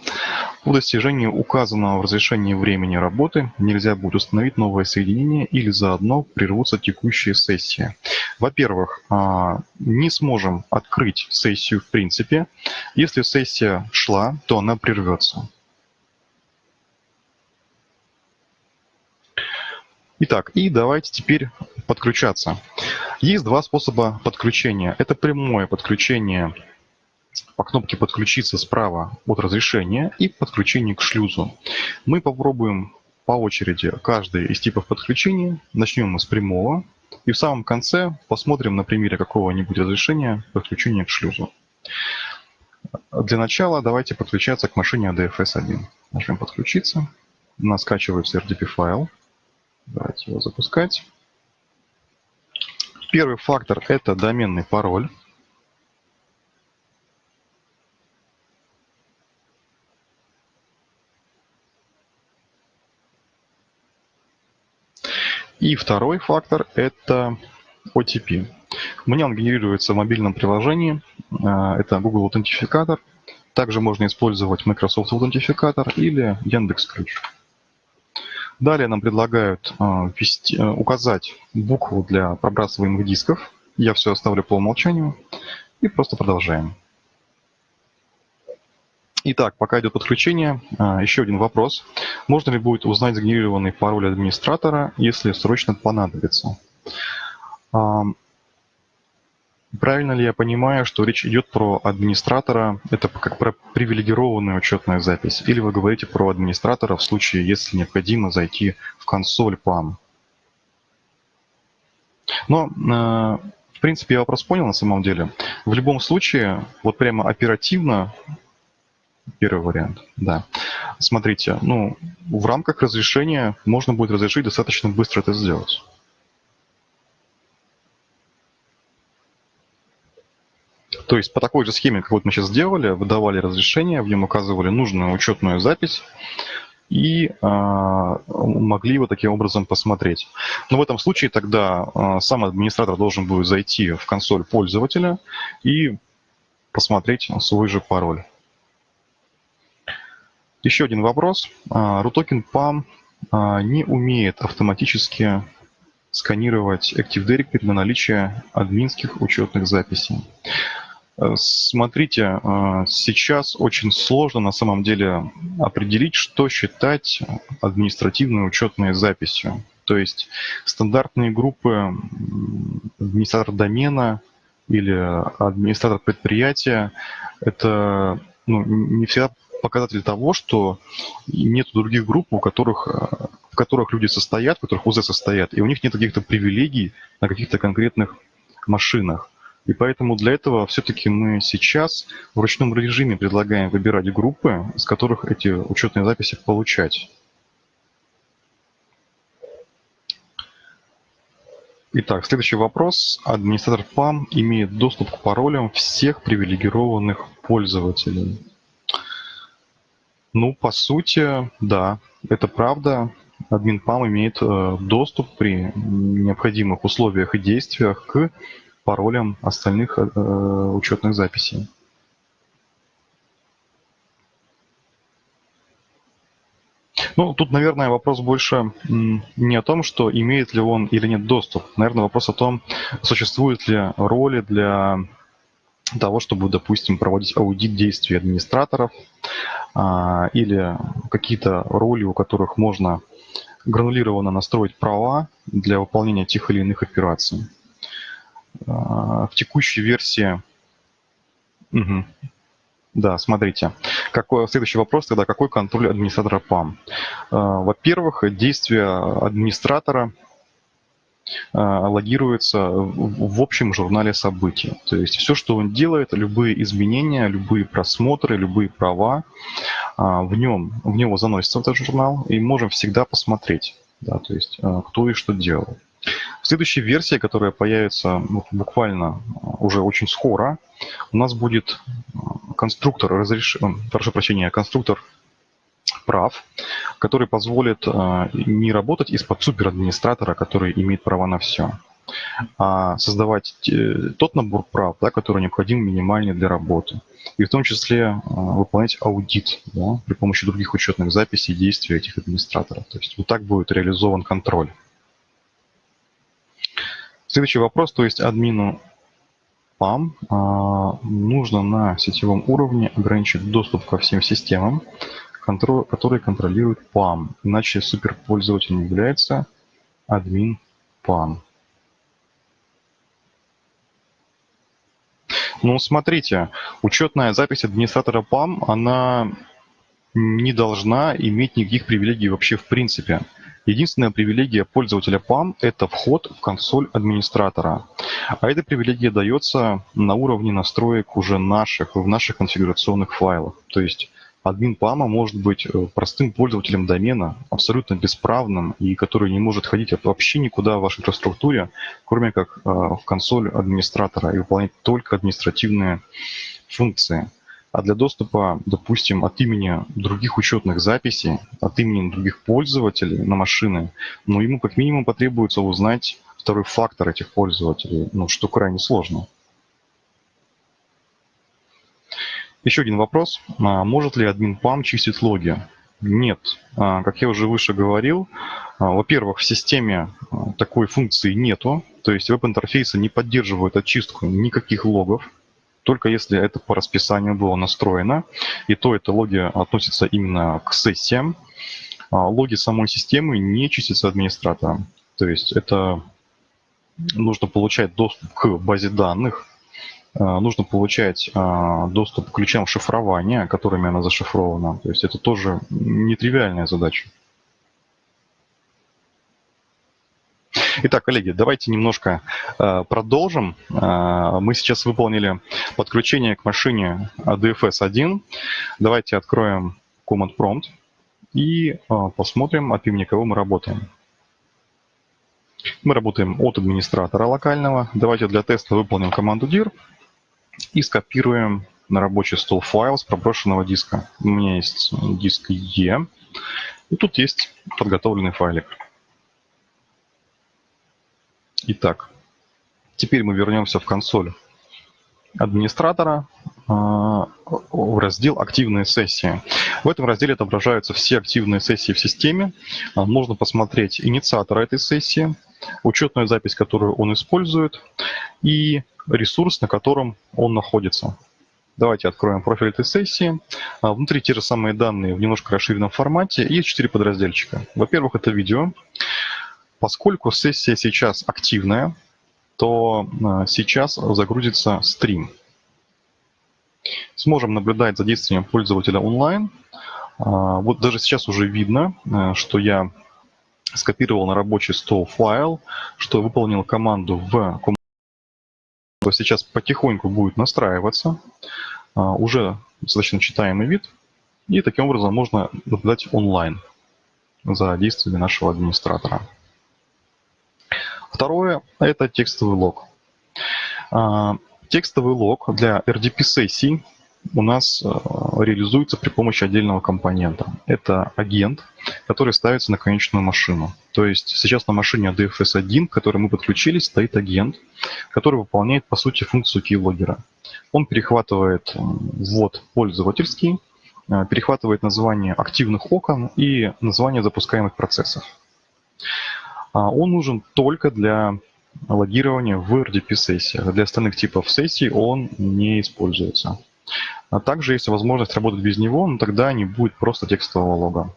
По достижении указанного в разрешении времени работы нельзя будет установить новое соединение или заодно прервутся текущие сессии. Во-первых, а, не сможем открыть сессию в принципе. Если сессия шла, то она прервется. Итак, и давайте теперь подключаться. Есть два способа подключения. Это прямое подключение по кнопке «Подключиться» справа от разрешения и подключение к шлюзу. Мы попробуем по очереди каждый из типов подключения. Начнем мы с прямого. И в самом конце посмотрим на примере какого-нибудь разрешения подключения к шлюзу. Для начала давайте подключаться к машине ADFS-1. Нажмем «Подключиться». У нас скачивается RDP файл. Давайте его запускать. Первый фактор – это доменный пароль. И второй фактор – это OTP. Мне он генерируется в мобильном приложении. А, это Google Аутентификатор. Также можно использовать Microsoft Аутентификатор или Яндекс Ключ. Далее нам предлагают а, ввести, а, указать букву для пробрасываемых дисков. Я все оставлю по умолчанию. И просто продолжаем. Итак, пока идет подключение, а, еще один вопрос. Можно ли будет узнать сгенерированный пароль администратора, если срочно понадобится? Правильно ли я понимаю, что речь идет про администратора, это как про привилегированную учетную запись, или вы говорите про администратора в случае, если необходимо зайти в консоль PAM? Но, а, в принципе, я вопрос понял на самом деле. В любом случае, вот прямо оперативно Первый вариант, да. Смотрите, ну, в рамках разрешения можно будет разрешить достаточно быстро это сделать. То есть по такой же схеме, как вот мы сейчас сделали, выдавали разрешение, в нем указывали нужную учетную запись и э, могли его таким образом посмотреть. Но в этом случае тогда э, сам администратор должен будет зайти в консоль пользователя и посмотреть свой же пароль. Еще один вопрос. PAM а, не умеет автоматически сканировать Active Directory на наличие админских учетных записей. Э, смотрите, а, сейчас очень сложно на самом деле определить, что считать административной учетной записью. То есть стандартные группы администратор домена или администратор предприятия – это ну, не всегда показатель того, что нет других групп, у которых, э, в которых люди состоят, в которых УЗ состоят, и у них нет каких-то привилегий на каких-то конкретных машинах. И поэтому для этого все-таки мы сейчас в ручном режиме предлагаем выбирать группы, с которых эти учетные записи получать. Итак, следующий вопрос. Администратор PAM имеет доступ к паролям всех привилегированных пользователей. Ну, по сути, да, это правда. Админ PAM имеет э, доступ при необходимых условиях и действиях к паролям остальных э, учетных записей. Ну, тут, наверное, вопрос больше не о том, что имеет ли он или нет доступ. Наверное, вопрос о том, существуют ли роли для того, чтобы, допустим, проводить аудит действий администраторов а, или какие-то роли, у которых можно гранулированно настроить права для выполнения тех или иных операций. А, в текущей версии... Угу. Да, смотрите. Какой, следующий вопрос тогда, какой контроль администратора PAM? А, во-первых, действия администратора а, логируется в общем журнале событий. То есть все, что он делает, любые изменения, любые просмотры, любые права, в нем, в него заносится в этот журнал, и можем всегда посмотреть, да, то есть кто и что делал. В следующей версии, которая появится ну, буквально уже очень скоро, у нас будет конструктор разреш... прошу прощения, конструктор прав, который позволит э, не работать из-под суперадминистратора, который имеет права на все, а создавать э, тот набор прав, да, который необходим минимальный для работы. И в том числе э, выполнять аудит да, при помощи других учетных записей действий этих администраторов. То есть вот так будет реализован контроль. Следующий вопрос, то есть админу PAM а, нужно на сетевом уровне ограничить доступ ко всем системам, которые контролируют PAM, иначе суперпользователем является админ PAM. Ну, смотрите, учетная запись администратора PAM, она не должна иметь никаких привилегий вообще в принципе. Единственная привилегия пользователя PAM – это вход в консоль администратора. А эта привилегия дается на уровне настроек уже наших, в наших конфигурационных файлах. То есть админ PAM может быть э, простым пользователем домена, абсолютно бесправным и который не может ходить вообще никуда в вашей инфраструктуре, кроме как э, в консоль администратора и выполнять только административные функции. А для доступа, допустим, от имени других учетных записей, от имени других пользователей на машины, ну, ему как минимум потребуется узнать второй фактор этих пользователей, ну, что крайне сложно. Еще один вопрос. А может ли админ PAM чистить логи? Нет. А, как я уже выше говорил, а, во-первых, в системе такой функции нету, то есть веб-интерфейсы не поддерживают очистку никаких логов, только если это по расписанию было настроено, и то это логи относятся именно к сессиям. А логи самой системы не чистятся администратором. То есть это нужно получать доступ к базе данных, а, нужно получать а, доступ к ключам шифрования, которыми она зашифрована. То есть это тоже нетривиальная задача. Итак, коллеги, давайте немножко э, продолжим. Э, мы сейчас выполнили подключение к машине ADFS 1. Давайте откроем Command Prompt и э, посмотрим, от имени кого мы работаем. Мы работаем от администратора локального. Давайте для теста выполним команду dir и скопируем на рабочий стол файл с проброшенного диска. У меня есть диск E, и тут есть подготовленный файлик. Итак, теперь мы вернемся в консоль администратора а, в раздел «Активные сессии». В этом разделе отображаются все активные сессии в системе. А, можно посмотреть инициатора этой сессии, учетную запись, которую он использует, и ресурс, на котором он находится. Давайте откроем профиль этой сессии. А, внутри те же самые данные в немножко расширенном формате. Есть четыре подразделчика. Во-первых, это видео. Поскольку сессия сейчас активная, то э, сейчас загрузится стрим. Сможем наблюдать за действием пользователя онлайн. А, вот даже сейчас уже видно, э, что я скопировал на рабочий стол файл, что выполнил команду в сейчас потихоньку будет настраиваться, а, уже достаточно читаемый вид, и таким образом можно наблюдать онлайн за действиями нашего администратора. Второе – это текстовый лог. А, текстовый лог для RDP-сессий у нас а, реализуется при помощи отдельного компонента. Это агент, который ставится на конечную машину. То есть сейчас на машине ADFS1, к которой мы подключились, стоит агент, который выполняет, по сути, функцию keylogger. Он перехватывает ввод пользовательский, а, перехватывает название активных окон и название запускаемых процессов. А он нужен только для логирования в RDP-сессиях. Для остальных типов сессий он не используется. А также есть возможность работать без него, но тогда не будет просто текстового лога.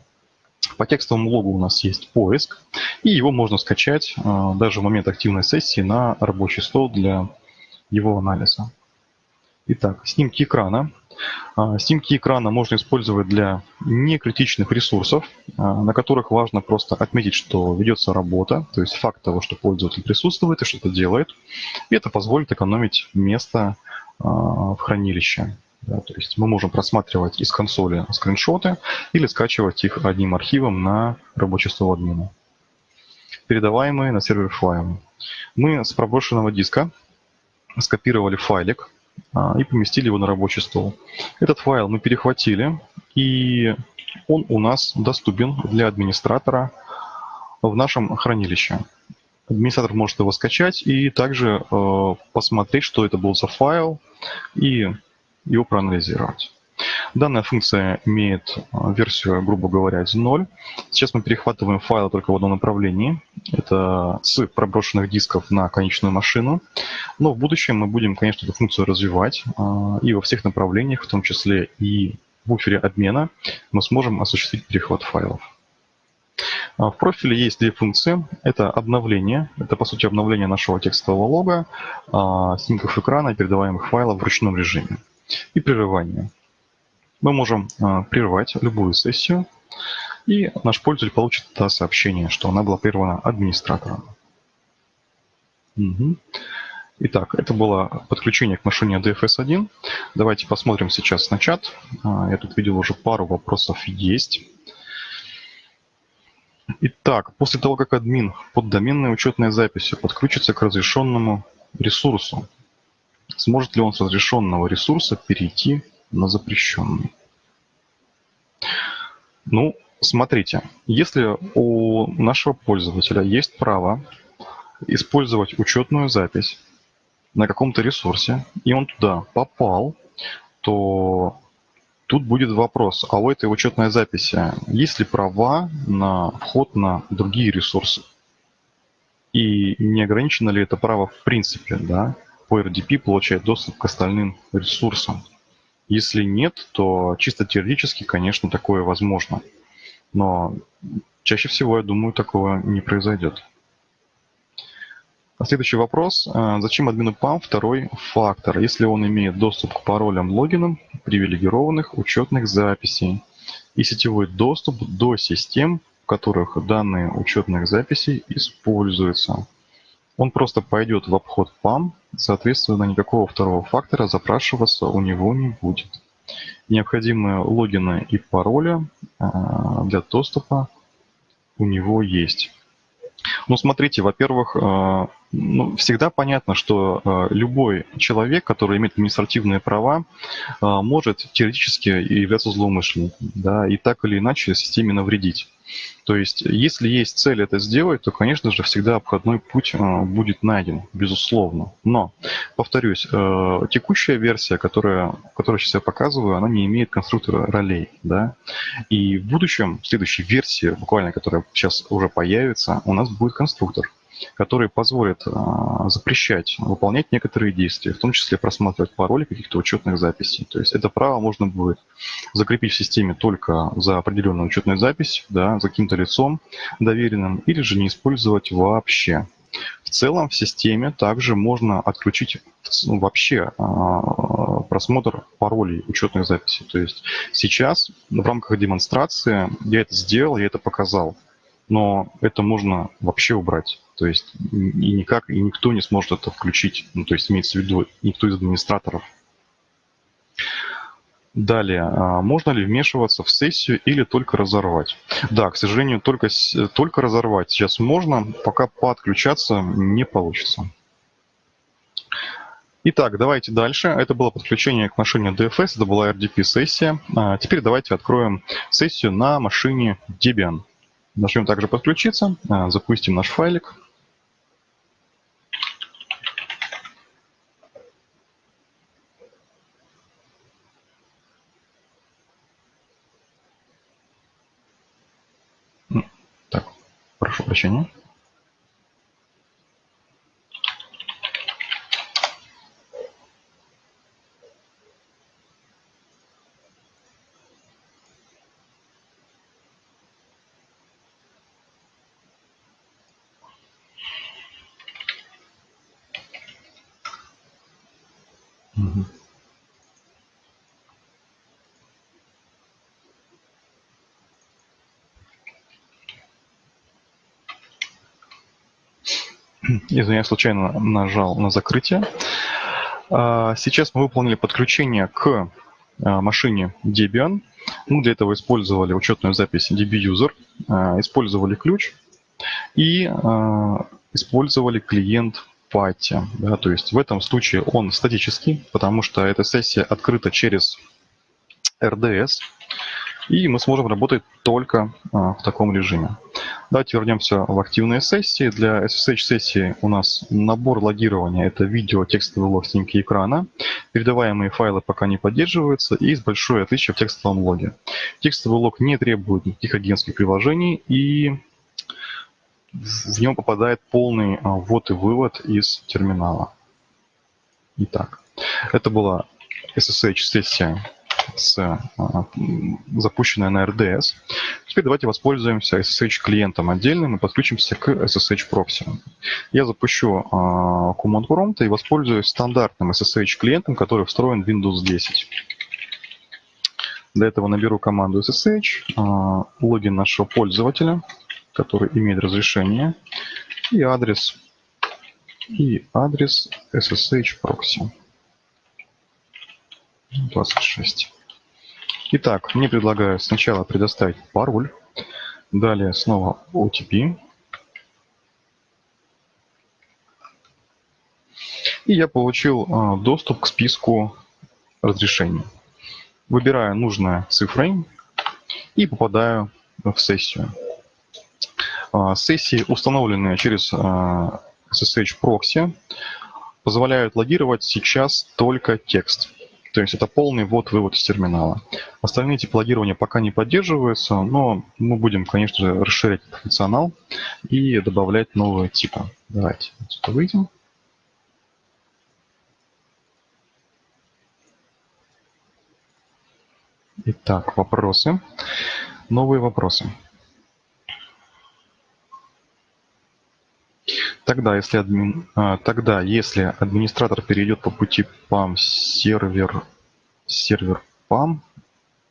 По текстовому логу у нас есть поиск, и его можно скачать а, даже в момент активной сессии на рабочий стол для его анализа. Итак, снимки экрана. А, снимки экрана можно использовать для некритичных ресурсов, а, на которых важно просто отметить, что ведется работа, то есть факт того, что пользователь присутствует и что-то делает. И это позволит экономить место а, в хранилище. Да, то есть мы можем просматривать из консоли скриншоты или скачивать их одним архивом на рабочий стол админа. Передаваемые на сервер файлы. Мы с проброшенного диска скопировали файлик, и поместили его на рабочий стол. Этот файл мы перехватили, и он у нас доступен для администратора в нашем хранилище. Администратор может его скачать и также э, посмотреть, что это был за файл, и его проанализировать. Данная функция имеет а, версию, грубо говоря, 0. Сейчас мы перехватываем файлы только в одном направлении. Это с проброшенных дисков на конечную машину. Но в будущем мы будем, конечно, эту функцию развивать. А, и во всех направлениях, в том числе и в буфере обмена, мы сможем осуществить перехват файлов. А, в профиле есть две функции. Это обновление. Это, по сути, обновление нашего текстового лога, снимков экрана и передаваемых файлов в ручном режиме. И прерывание. Мы можем а, прервать любую сессию, и наш пользователь получит это сообщение, что она была прервана администратором. Итак, это было подключение к машине DFS1. Давайте посмотрим сейчас на чат. Я тут видел уже пару вопросов есть. Итак, после того, как админ под доменной учетной записью подключится к разрешенному ресурсу, сможет ли он с разрешенного ресурса перейти на запрещенный? Ну, смотрите, если у нашего пользователя есть право использовать учетную запись на каком-то ресурсе, и он туда попал, то Тут будет вопрос, а у этой учетной записи есть ли права на вход на другие ресурсы? И не ограничено ли это право в принципе, да, по RDP получать доступ к остальным ресурсам? Если нет, то чисто теоретически, конечно, такое возможно. Но чаще всего, я думаю, такого не произойдет. Следующий вопрос. А, зачем админу PAM второй фактор, если он имеет доступ к паролям логинам привилегированных учетных записей и сетевой доступ до систем, в которых данные учетных записей используются? Он просто пойдет в обход PAM, соответственно, никакого второго фактора запрашиваться у него не будет. Необходимые логины и пароли а, для доступа у него есть. Ну, смотрите, во-первых, э, ну, всегда понятно, что э, любой человек, который имеет административные права, может теоретически являться злоумышленником, да, и так или иначе системе навредить. То есть, если есть цель это сделать, то, конечно же, всегда обходной путь э, будет найден, безусловно. Но, повторюсь, э, текущая версия, которая, которую сейчас я показываю, она не имеет конструктора ролей. Да? И в будущем, в следующей версии, буквально, которая сейчас уже появится, у нас будет конструктор который позволит а, запрещать выполнять некоторые действия, в том числе просматривать пароли каких-то учетных записей. То есть это право можно будет закрепить в системе только за определенную учетную запись, да, за каким-то лицом доверенным, или же не использовать вообще. В целом в системе также можно отключить ну, вообще э, просмотр паролей учетных записей. То есть сейчас в рамках демонстрации я это сделал, я это показал но это можно вообще убрать. То есть и никак, и никто не сможет это включить. Ну, то есть имеется в виду никто из администраторов. Далее, а, можно ли вмешиваться в сессию или только разорвать? Да, к сожалению, только, только разорвать сейчас можно, пока подключаться не получится. Итак, давайте дальше. Это было подключение к машине DFS, это была RDP-сессия. А, теперь давайте откроем сессию на машине Debian. Нажмем также «Подключиться», а, запустим наш файлик. Так, прошу прощения. Извиняюсь, случайно нажал на закрытие. А, сейчас мы выполнили подключение к а, машине Debian. Мы для этого использовали учетную запись DB-User, а, использовали ключ и использовали клиент Patti. Да, то есть в этом случае он статический, потому что эта сессия открыта через RDS, и мы сможем работать только в таком режиме. Давайте вернемся в активные сессии. Для SSH-сессии у нас набор логирования – это видео, текстовый лог, снимки экрана. Передаваемые файлы пока не поддерживаются, и есть большое отличие в текстовом логе. Текстовый лог не требует никаких агентских приложений, и в него попадает полный а, ввод и вывод из терминала. Итак, это была SSH-сессия с, а, запущенная на RDS. Теперь давайте воспользуемся SSH-клиентом отдельным и подключимся к SSH-прокси. Я запущу а, Command Prompt и воспользуюсь стандартным SSH-клиентом, который встроен в Windows 10. Для этого наберу команду SSH, а, логин нашего пользователя, который имеет разрешение, и адрес, и адрес SSH прокси. 26. Итак, мне предлагают сначала предоставить пароль, далее снова OTP. И я получил а, доступ к списку разрешений. Выбираю нужное цифрой и попадаю в сессию. А, сессии, установленные через SSH а, Proxy, позволяют логировать сейчас только текст. То есть это полный ввод-вывод из терминала. Остальные типы логирования пока не поддерживаются, но мы будем, конечно же, расширять функционал и добавлять новые типы. Давайте отсюда выйдем. Итак, вопросы. Новые вопросы. Тогда если, админ, а, тогда, если администратор перейдет по пути PAM сервер, сервер PAM,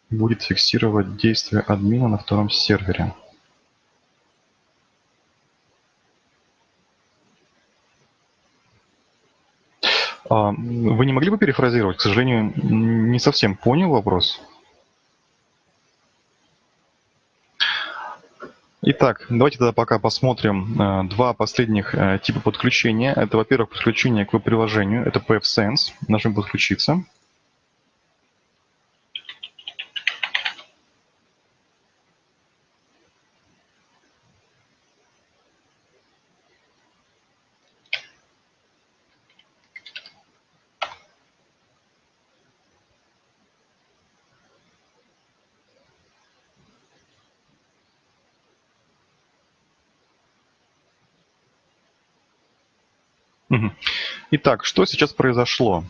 будет фиксировать действия админа на втором сервере. А, вы не могли бы перефразировать? К сожалению, не совсем понял вопрос. Итак, давайте тогда пока посмотрим э, два последних э, типа подключения. Это, во-первых, подключение к приложению это PFSense. Нажмем «Подключиться». Итак, что сейчас произошло?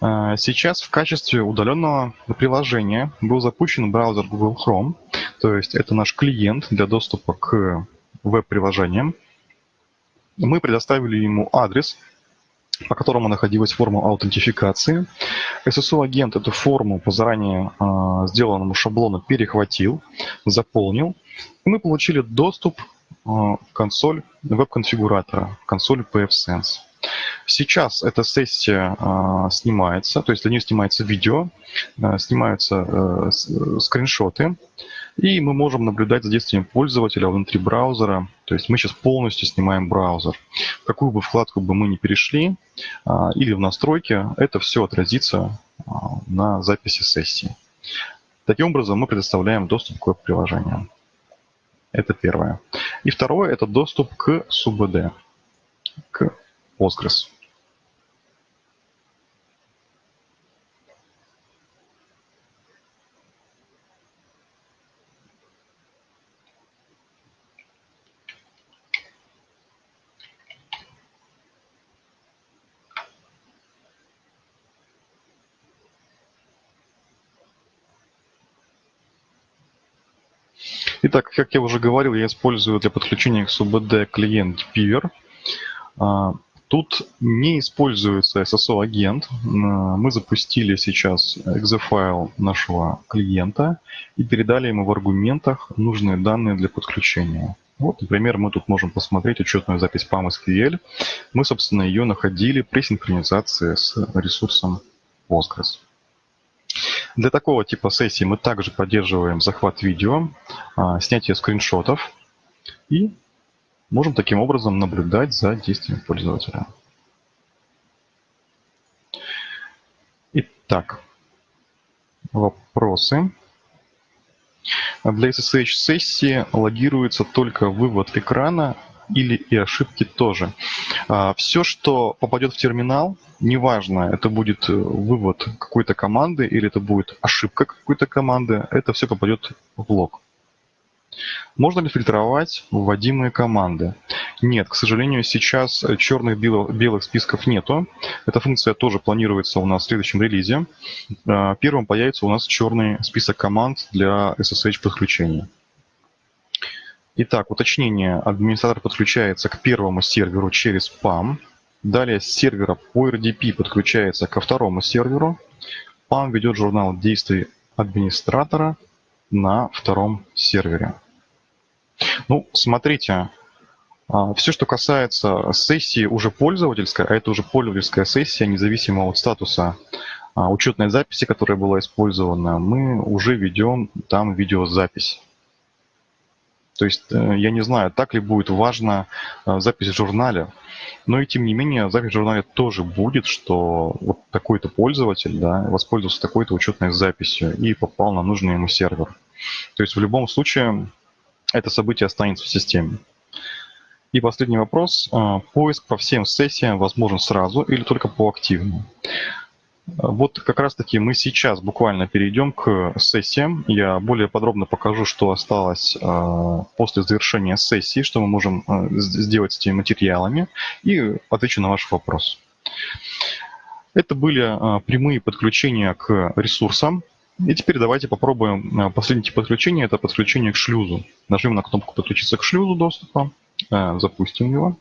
Э, сейчас в качестве удаленного приложения был запущен браузер Google Chrome, то есть это наш клиент для доступа к веб-приложениям. Мы предоставили ему адрес, по которому находилась форма аутентификации. SSO-агент эту форму по заранее э, сделанному шаблону перехватил, заполнил, и мы получили доступ в консоль веб-конфигуратора, консоль pfSense. Сейчас эта сессия э, снимается, то есть для нее снимается видео, э, снимаются э, скриншоты, и мы можем наблюдать за действием пользователя внутри браузера. То есть мы сейчас полностью снимаем браузер. Какую бы вкладку бы мы ни перешли, э, или в настройки, это все отразится э, на записи сессии. Таким образом мы предоставляем доступ к веб-приложениям. Это первое. И второе – это доступ к СУБД, к Postgres. Итак, как я уже говорил, я использую для подключения к SUBD клиент Piver. Тут не используется SSO-агент. Мы запустили сейчас exe-файл нашего клиента и передали ему в аргументах нужные данные для подключения. Вот, например, мы тут можем посмотреть учетную запись PAM-SQL. Мы, собственно, ее находили при синхронизации с ресурсом Postgres. Для такого типа сессии мы также поддерживаем захват видео, а, снятие скриншотов и можем таким образом наблюдать за действием пользователя. Итак, вопросы. Для SSH-сессии логируется только вывод экрана или и ошибки тоже. А, Все, что попадет в терминал, неважно, это будет э, вывод какой-то команды или это будет ошибка какой-то команды, это все попадет в лог. Можно ли фильтровать вводимые команды? Нет, к сожалению, сейчас черных белых, списков нету. Эта функция тоже планируется у нас в следующем релизе. А, первым появится у нас черный список команд для SSH подключения. Итак, уточнение. Администратор подключается к первому серверу через PAM. Далее с сервера по RDP подключается ко второму серверу. PAM ведет журнал действий администратора на втором сервере. Ну, смотрите, а, все, что касается сессии уже пользовательской, а это уже пользовательская сессия, независимо от статуса а, учетной записи, которая была использована, мы уже ведем там видеозапись. То есть э, я не знаю, так ли будет важна э, запись в журнале, но и тем не менее запись в журнале тоже будет, что вот такой-то пользователь да, воспользовался такой-то учетной записью и попал на нужный ему сервер. То есть в любом случае это событие останется в системе. И последний вопрос. Э, поиск по всем сессиям возможен сразу или только по активным? Вот как раз-таки мы сейчас буквально перейдем к сессиям. Я более подробно покажу, что осталось э, после завершения сессии, что мы можем сделать с этими материалами, и отвечу на ваш вопрос. Это были прямые подключения к ресурсам. И теперь давайте попробуем последний тип подключения, это подключение к шлюзу. Нажмем на кнопку «Подключиться к шлюзу доступа», запустим его.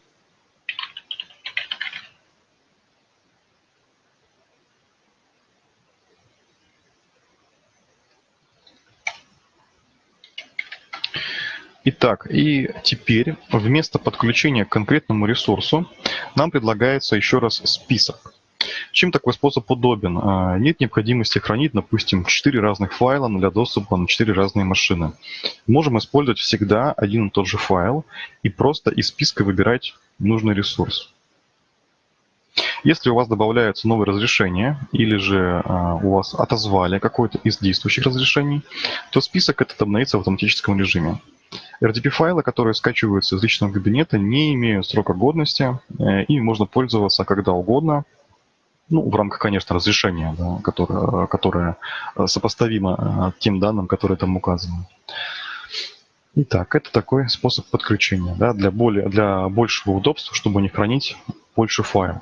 Итак, и теперь вместо подключения к конкретному ресурсу нам предлагается еще раз список. Чем такой способ удобен? А, нет необходимости хранить, допустим, 4 разных файла для доступа на 4 разные машины. Можем использовать всегда один и тот же файл и просто из списка выбирать нужный ресурс. Если у вас добавляются новые разрешения или же а, у вас отозвали какое-то из действующих разрешений, то список этот обновится в автоматическом режиме. RDP-файлы, которые скачиваются из личного кабинета, не имеют срока годности, э, и можно пользоваться когда угодно, ну, в рамках, конечно, разрешения, да, которое, которое сопоставимо э, тем данным, которые там указаны. Итак, это такой способ подключения да, для, более, для большего удобства, чтобы не хранить больше файлов.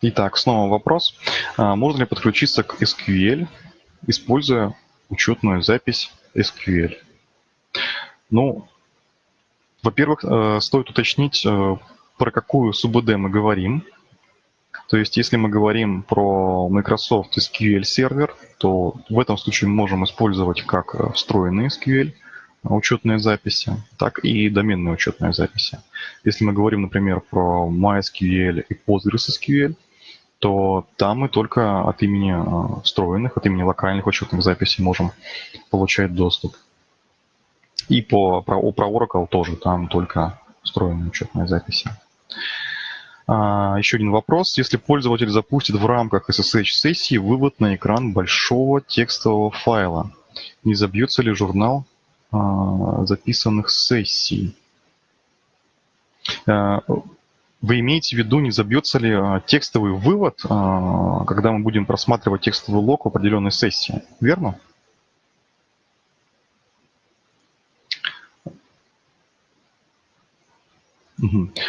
Итак, снова вопрос. А, можно ли подключиться к SQL, используя учетную запись SQL? Ну, во-первых, э, стоит уточнить, э, про какую СУБД мы говорим. То есть, если мы говорим про Microsoft SQL сервер, то в этом случае мы можем использовать как встроенный SQL, учетные записи, так и доменные учетные записи. Если мы говорим, например, про MySQL и PostgreSQL, то там мы только от имени э, встроенных, от имени локальных учетных записей можем получать доступ. И по, про, про Oracle тоже, там только встроенные учетные записи. А, еще один вопрос. Если пользователь запустит в рамках SSH-сессии вывод на экран большого текстового файла, не забьется ли журнал а, записанных сессий? А, вы имеете в виду, не забьется ли а, текстовый вывод, а, когда мы будем просматривать текстовый лог в определенной сессии, верно?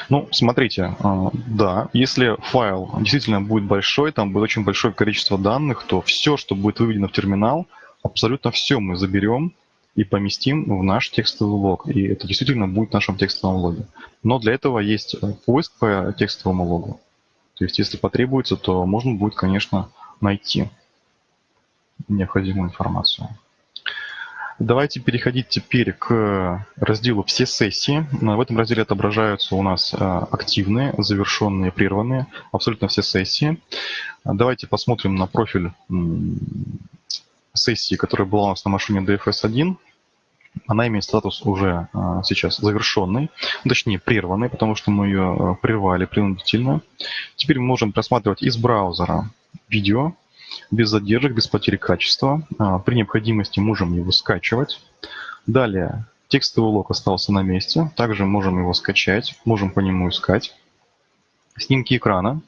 Ну, смотрите, а, да, если файл действительно будет большой, там будет очень большое количество данных, то все, что будет выведено в терминал, абсолютно все мы заберем и поместим в наш текстовый лог. И это действительно будет в нашем текстовом логе. Но для этого есть э, поиск по текстовому логу. То есть если потребуется, то можно будет, конечно, найти необходимую информацию. Давайте переходить теперь к разделу «Все сессии». В этом разделе отображаются у нас э, активные, завершенные, прерванные, абсолютно все сессии. Давайте посмотрим на профиль сессии, которая была у нас на машине DFS1. Она имеет статус уже сейчас завершенный, точнее прерванный, потому что мы ее прервали принудительно. Теперь мы можем просматривать из браузера видео без задержек, без потери качества. При необходимости можем его скачивать. Далее текстовый лог остался на месте. Также можем его скачать, можем по нему искать. Снимки экрана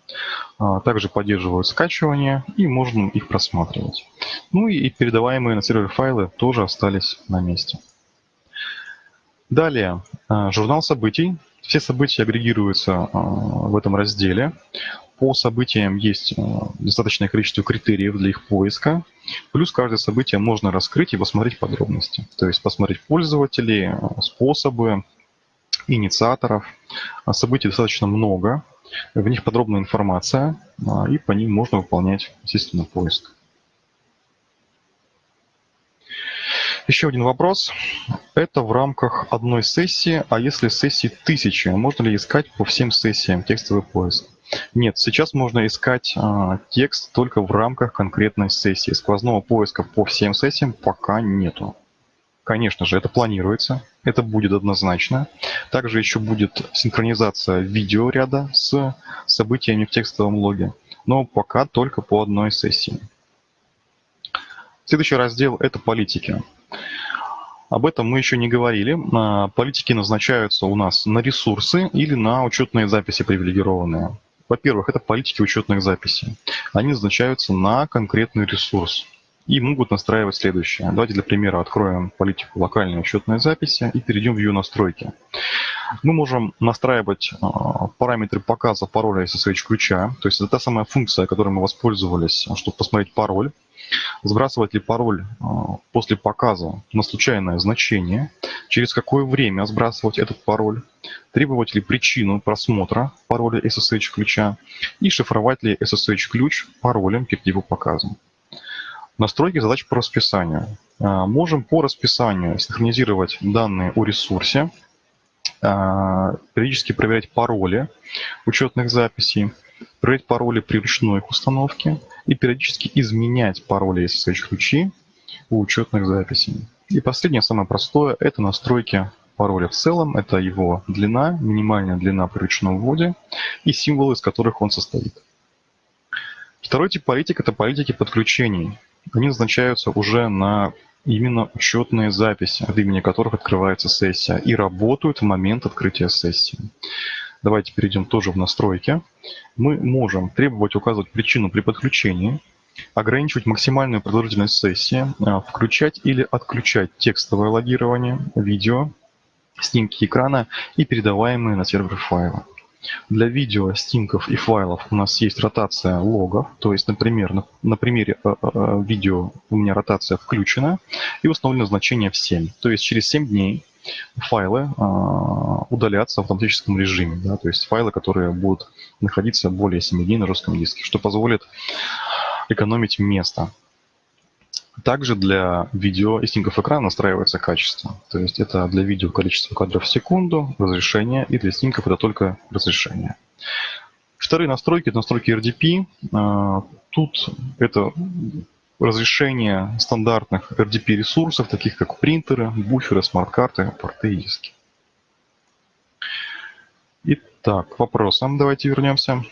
а, также поддерживают скачивание, и можно их просматривать. Ну и передаваемые на сервер файлы тоже остались на месте. Далее, а, журнал событий. Все события агрегируются а, в этом разделе. По событиям есть достаточное количество критериев для их поиска. Плюс каждое событие можно раскрыть и посмотреть подробности. То есть посмотреть пользователей, способы, инициаторов. Событий достаточно много, в них подробная информация, а, и по ним можно выполнять, естественно, поиск. Еще один вопрос. Это в рамках одной сессии, а если сессии тысячи, можно ли искать по всем сессиям текстовый поиск? Нет, сейчас можно искать а, текст только в рамках конкретной сессии. Сквозного поиска по всем сессиям пока нету. Конечно же, это планируется, это будет однозначно. Также еще будет синхронизация видеоряда с событиями в текстовом логе, но пока только по одной сессии. Следующий раздел – это политики. Об этом мы еще не говорили. А, политики назначаются у нас на ресурсы или на учетные записи привилегированные. Во-первых, это политики учетных записей. Они назначаются на конкретный ресурс и могут настраивать следующее. Давайте для примера откроем политику локальной учетной записи и перейдем в ее настройки. Мы можем настраивать а, параметры показа пароля SSH-ключа, то есть это та самая функция, которой мы воспользовались, чтобы посмотреть пароль. Сбрасывать ли пароль а, после показа на случайное значение, через какое время сбрасывать этот пароль, требовать ли причину просмотра пароля SSH-ключа и шифровать ли SSH-ключ паролем перед его показом. Настройки задач по расписанию. А, можем по расписанию синхронизировать данные о ресурсе, периодически проверять пароли учетных записей, проверять пароли при ручной их установке и периодически изменять пароли SSH-ключи у учетных записей. И последнее, самое простое, это настройки пароля в целом. Это его длина, минимальная длина при ручном вводе и символы, из которых он состоит. Второй тип политик – это политики подключений они назначаются уже на именно учетные записи, от имени которых открывается сессия, и работают в момент открытия сессии. Давайте перейдем тоже в настройки. Мы можем требовать указывать причину при подключении, ограничивать максимальную продолжительность сессии, а, включать или отключать текстовое логирование, видео, снимки экрана и передаваемые на сервер файлы. Для видео, стимков и файлов у нас есть ротация логов. То есть, например, на, на примере э, э, видео у меня ротация включена и установлено значение в 7. То есть через 7 дней файлы э, удалятся в автоматическом режиме. Да? То есть файлы, которые будут находиться более 7 дней на жестком диске, что позволит экономить место. Также для видео и снимков экрана настраивается качество. То есть это для видео количество кадров в секунду, разрешение, и для снимков это только разрешение. Вторые настройки – это настройки RDP. А, тут это разрешение стандартных RDP-ресурсов, таких как принтеры, буферы, смарт-карты, порты и диски. Итак, к вопросам давайте вернемся.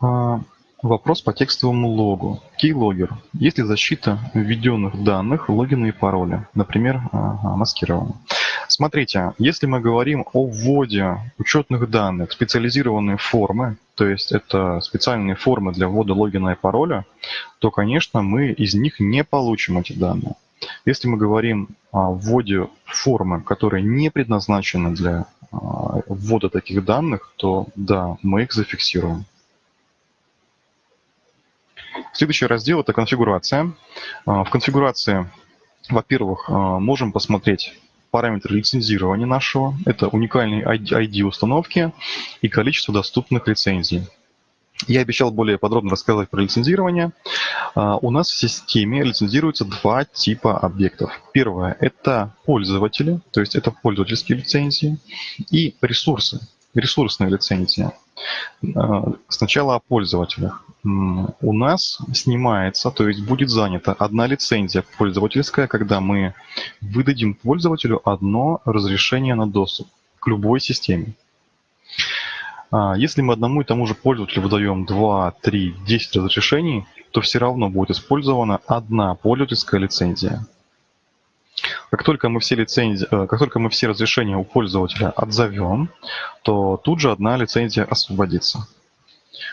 Вопрос по текстовому логу. Keylogger. Есть ли защита введенных данных, логина и пароля? Например, маскирование. Смотрите, если мы говорим о вводе учетных данных специализированные формы, то есть это специальные формы для ввода логина и пароля, то, конечно, мы из них не получим эти данные. Если мы говорим о вводе формы, которые не предназначены для а, ввода таких данных, то да, мы их зафиксируем. Следующий раздел – это конфигурация. А, в конфигурации, во-первых, а, можем посмотреть параметры лицензирования нашего. Это уникальный ID установки и количество доступных лицензий. Я обещал более подробно рассказать про лицензирование. А, у нас в системе лицензируются два типа объектов. Первое – это пользователи, то есть это пользовательские лицензии, и ресурсы, ресурсные лицензии. Сначала о пользователях. У нас снимается, то есть будет занята одна лицензия пользовательская, когда мы выдадим пользователю одно разрешение на доступ к любой системе. А, если мы одному и тому же пользователю выдаем 2, 3, 10 разрешений, то все равно будет использована одна пользовательская лицензия. Как только мы все лицензии, э, как только мы все разрешения у пользователя отзовем, то тут же одна лицензия освободится.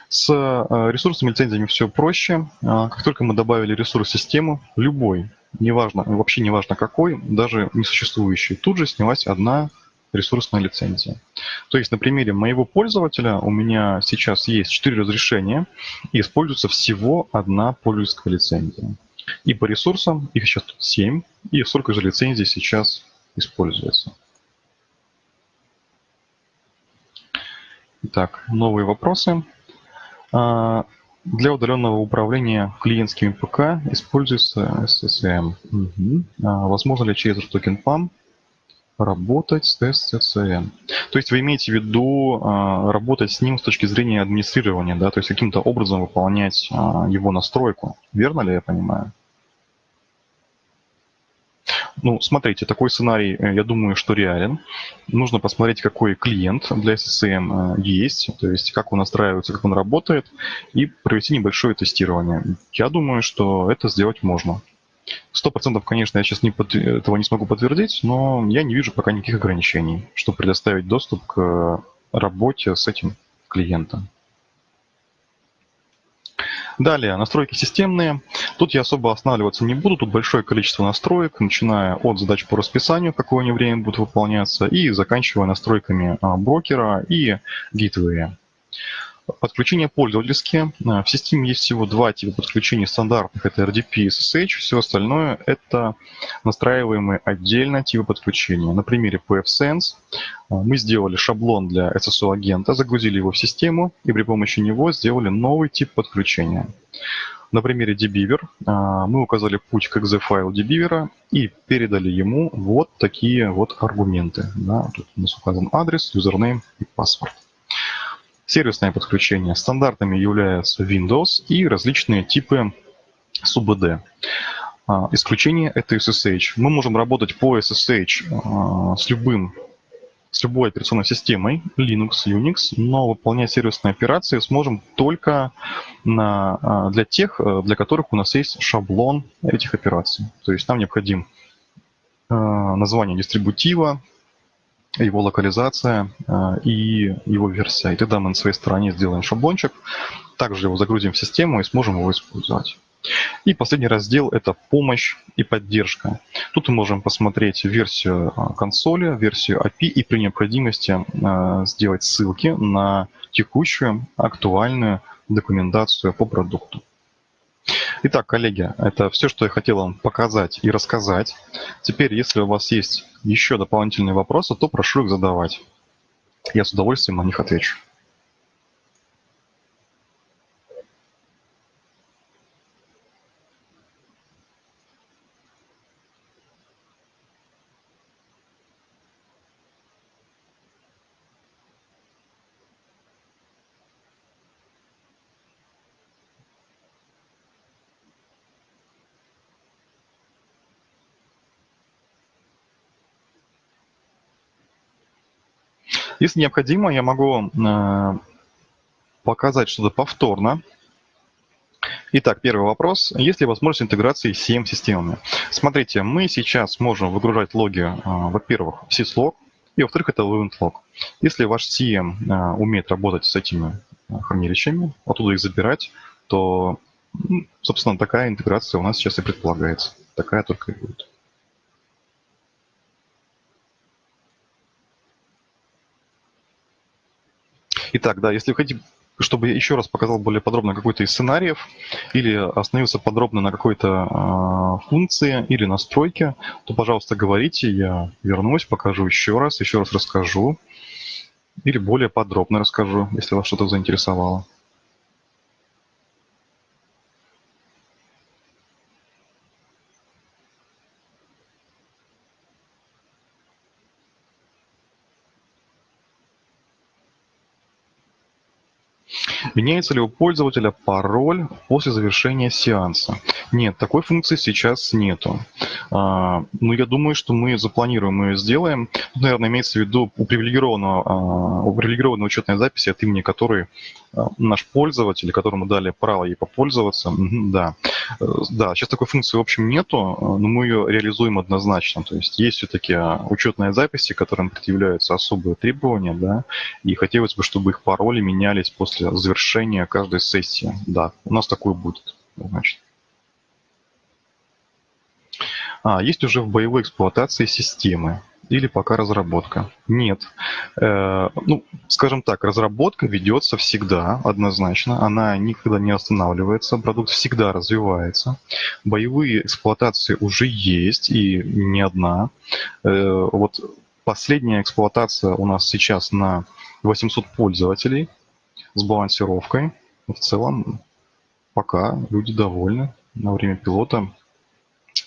С э, ресурсами лицензиями все проще. А, как только мы добавили ресурс в систему, любой, неважно, вообще неважно какой, даже несуществующий, тут же снялась одна ресурсная лицензия. То есть на примере моего пользователя у меня сейчас есть 4 разрешения и используется всего одна пользовательская лицензия. И по ресурсам их сейчас тут 7, и столько же лицензий сейчас используется. Итак, новые вопросы. А, для удаленного управления клиентскими ПК используется SSM. Угу. А, возможно ли через токен PAM работать с SSM? То есть вы имеете в виду а, работать с ним с точки зрения администрирования, да, то есть каким-то образом выполнять его настройку. Верно ли я понимаю? Ну, смотрите, такой сценарий, э, я думаю, что реален. Нужно посмотреть, какой клиент для SSM э, есть, то есть как он настраивается, как он работает, и провести небольшое тестирование. Я думаю, что это сделать можно. Сто процентов, конечно, я сейчас не под... этого не смогу подтвердить, но я не вижу пока никаких ограничений, чтобы предоставить доступ к работе с этим клиентом. Далее, настройки системные. Тут я особо останавливаться не буду, тут большое количество настроек, начиная от задач по расписанию, какое они время будут выполняться, и заканчивая настройками а, брокера и гитвея. Подключения пользовательские. Э, в системе есть всего два типа подключений стандартных. Это RDP и SSH. Все остальное это настраиваемые отдельно типы подключения. На примере PFSense э, мы сделали шаблон для SSO-агента, загрузили его в систему и при помощи него сделали новый тип подключения. На примере dbeaver э, мы указали путь к exe-файлу dbeaver и передали ему вот такие вот аргументы. Да, тут у нас указан адрес, юзернейм и паспорт. Сервисное подключение. Стандартами являются Windows и различные типы SUBD. А, исключение – это SSH. Мы можем работать по SSH а, с любым с любой операционной системой, Linux, Unix, но выполнять сервисные операции сможем только на, а, для тех, для которых у нас есть шаблон этих операций. То есть нам необходим название дистрибутива, его локализация э, и его версия. И тогда мы на своей стороне сделаем шаблончик, также его загрузим в систему и сможем его использовать. И последний раздел – это помощь и поддержка. Тут мы можем посмотреть версию э, консоли, версию API и при необходимости э, сделать ссылки на текущую актуальную документацию по продукту. Итак, коллеги, это все, что я хотел вам показать и рассказать. Теперь, если у вас есть еще дополнительные вопросы, то прошу их задавать. Я с удовольствием на них отвечу. Если необходимо, я могу э, показать что-то повторно. Итак, первый вопрос. Есть ли возможность интеграции с CM-системами? Смотрите, мы сейчас можем выгружать логи, э, во-первых, в syslog, и во-вторых, это event Если ваш CM э, умеет работать с этими хранилищами, оттуда их забирать, то, собственно, такая интеграция у нас сейчас и предполагается. Такая только и будет. Итак, да, если вы хотите, чтобы я еще раз показал более подробно какой-то из сценариев или остановился подробно на какой-то э, функции или настройке, то, пожалуйста, говорите, я вернусь, покажу еще раз, еще раз расскажу или более подробно расскажу, если вас что-то заинтересовало. Меняется ли у пользователя пароль после завершения сеанса? Нет, такой функции сейчас нету. А, ну, я думаю, что мы запланируем и сделаем. Наверное, имеется в виду у привилегированного, а, у привилегированной учетной записи, от имени которой наш пользователь, которому дали право ей попользоваться. Да. Э, да, сейчас такой функции, в общем, нету, но мы ее реализуем однозначно. То есть есть все-таки учетные записи, которым предъявляются особые требования, да, и хотелось бы, чтобы их пароли менялись после завершения каждой сессии. Да, у нас такое будет, значит. А, есть уже в боевой эксплуатации системы или пока разработка? Нет. Э, ну, скажем так, разработка ведется всегда, однозначно. Она никогда не останавливается, продукт всегда развивается. Боевые эксплуатации уже есть, и не одна. Э, вот последняя эксплуатация у нас сейчас на 800 пользователей с балансировкой. В целом, пока люди довольны. На время пилота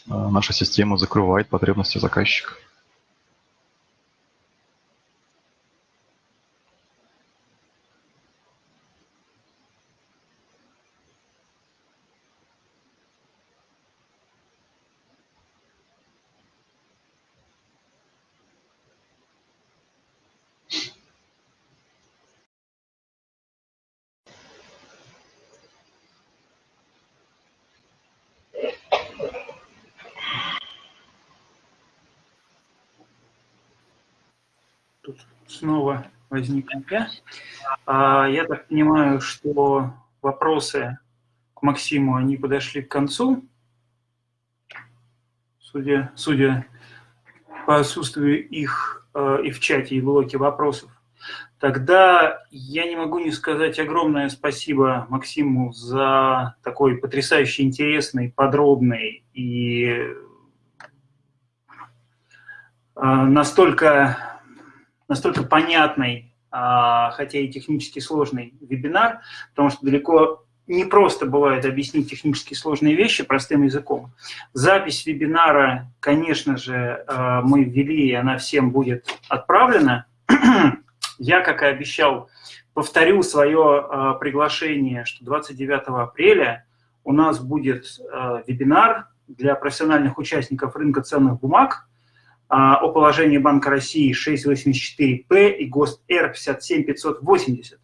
э, наша система закрывает потребности заказчика. Тут снова возникли. я. Так понимаю, что вопросы к Максиму, они подошли к концу. Судя, судя по отсутствию их э, и в чате, и в блоке вопросов. Тогда я не могу не сказать огромное спасибо Максиму за такой потрясающе интересный, подробный и э, настолько настолько понятный, а, хотя и технически сложный вебинар, потому что далеко не просто бывает объяснить технически сложные вещи простым языком. Запись вебинара, конечно же, а, мы ввели, и она всем будет отправлена. Я, как и обещал, повторю свое а, приглашение, что 29 апреля у нас будет вебинар для профессиональных участников рынка ценных бумаг, а, о положении Банка России 684П и ГОСТ Р 57580.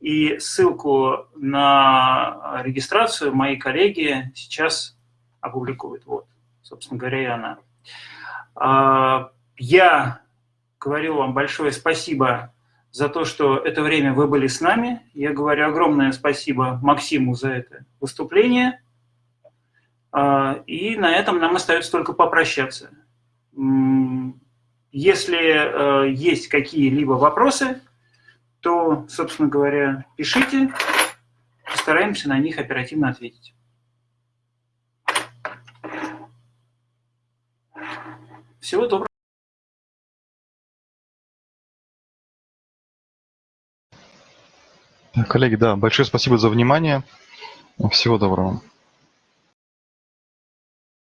И ссылку на регистрацию мои коллеги сейчас опубликуют. Вот, собственно говоря, и она. А, я говорю вам большое спасибо за то, что это время вы были с нами. Я говорю огромное спасибо Максиму за это выступление. А, и на этом нам остается только попрощаться. Если э, есть какие-либо вопросы, то, собственно говоря, пишите, постараемся на них оперативно ответить. Всего доброго. Коллеги, да, большое спасибо за внимание. Всего доброго.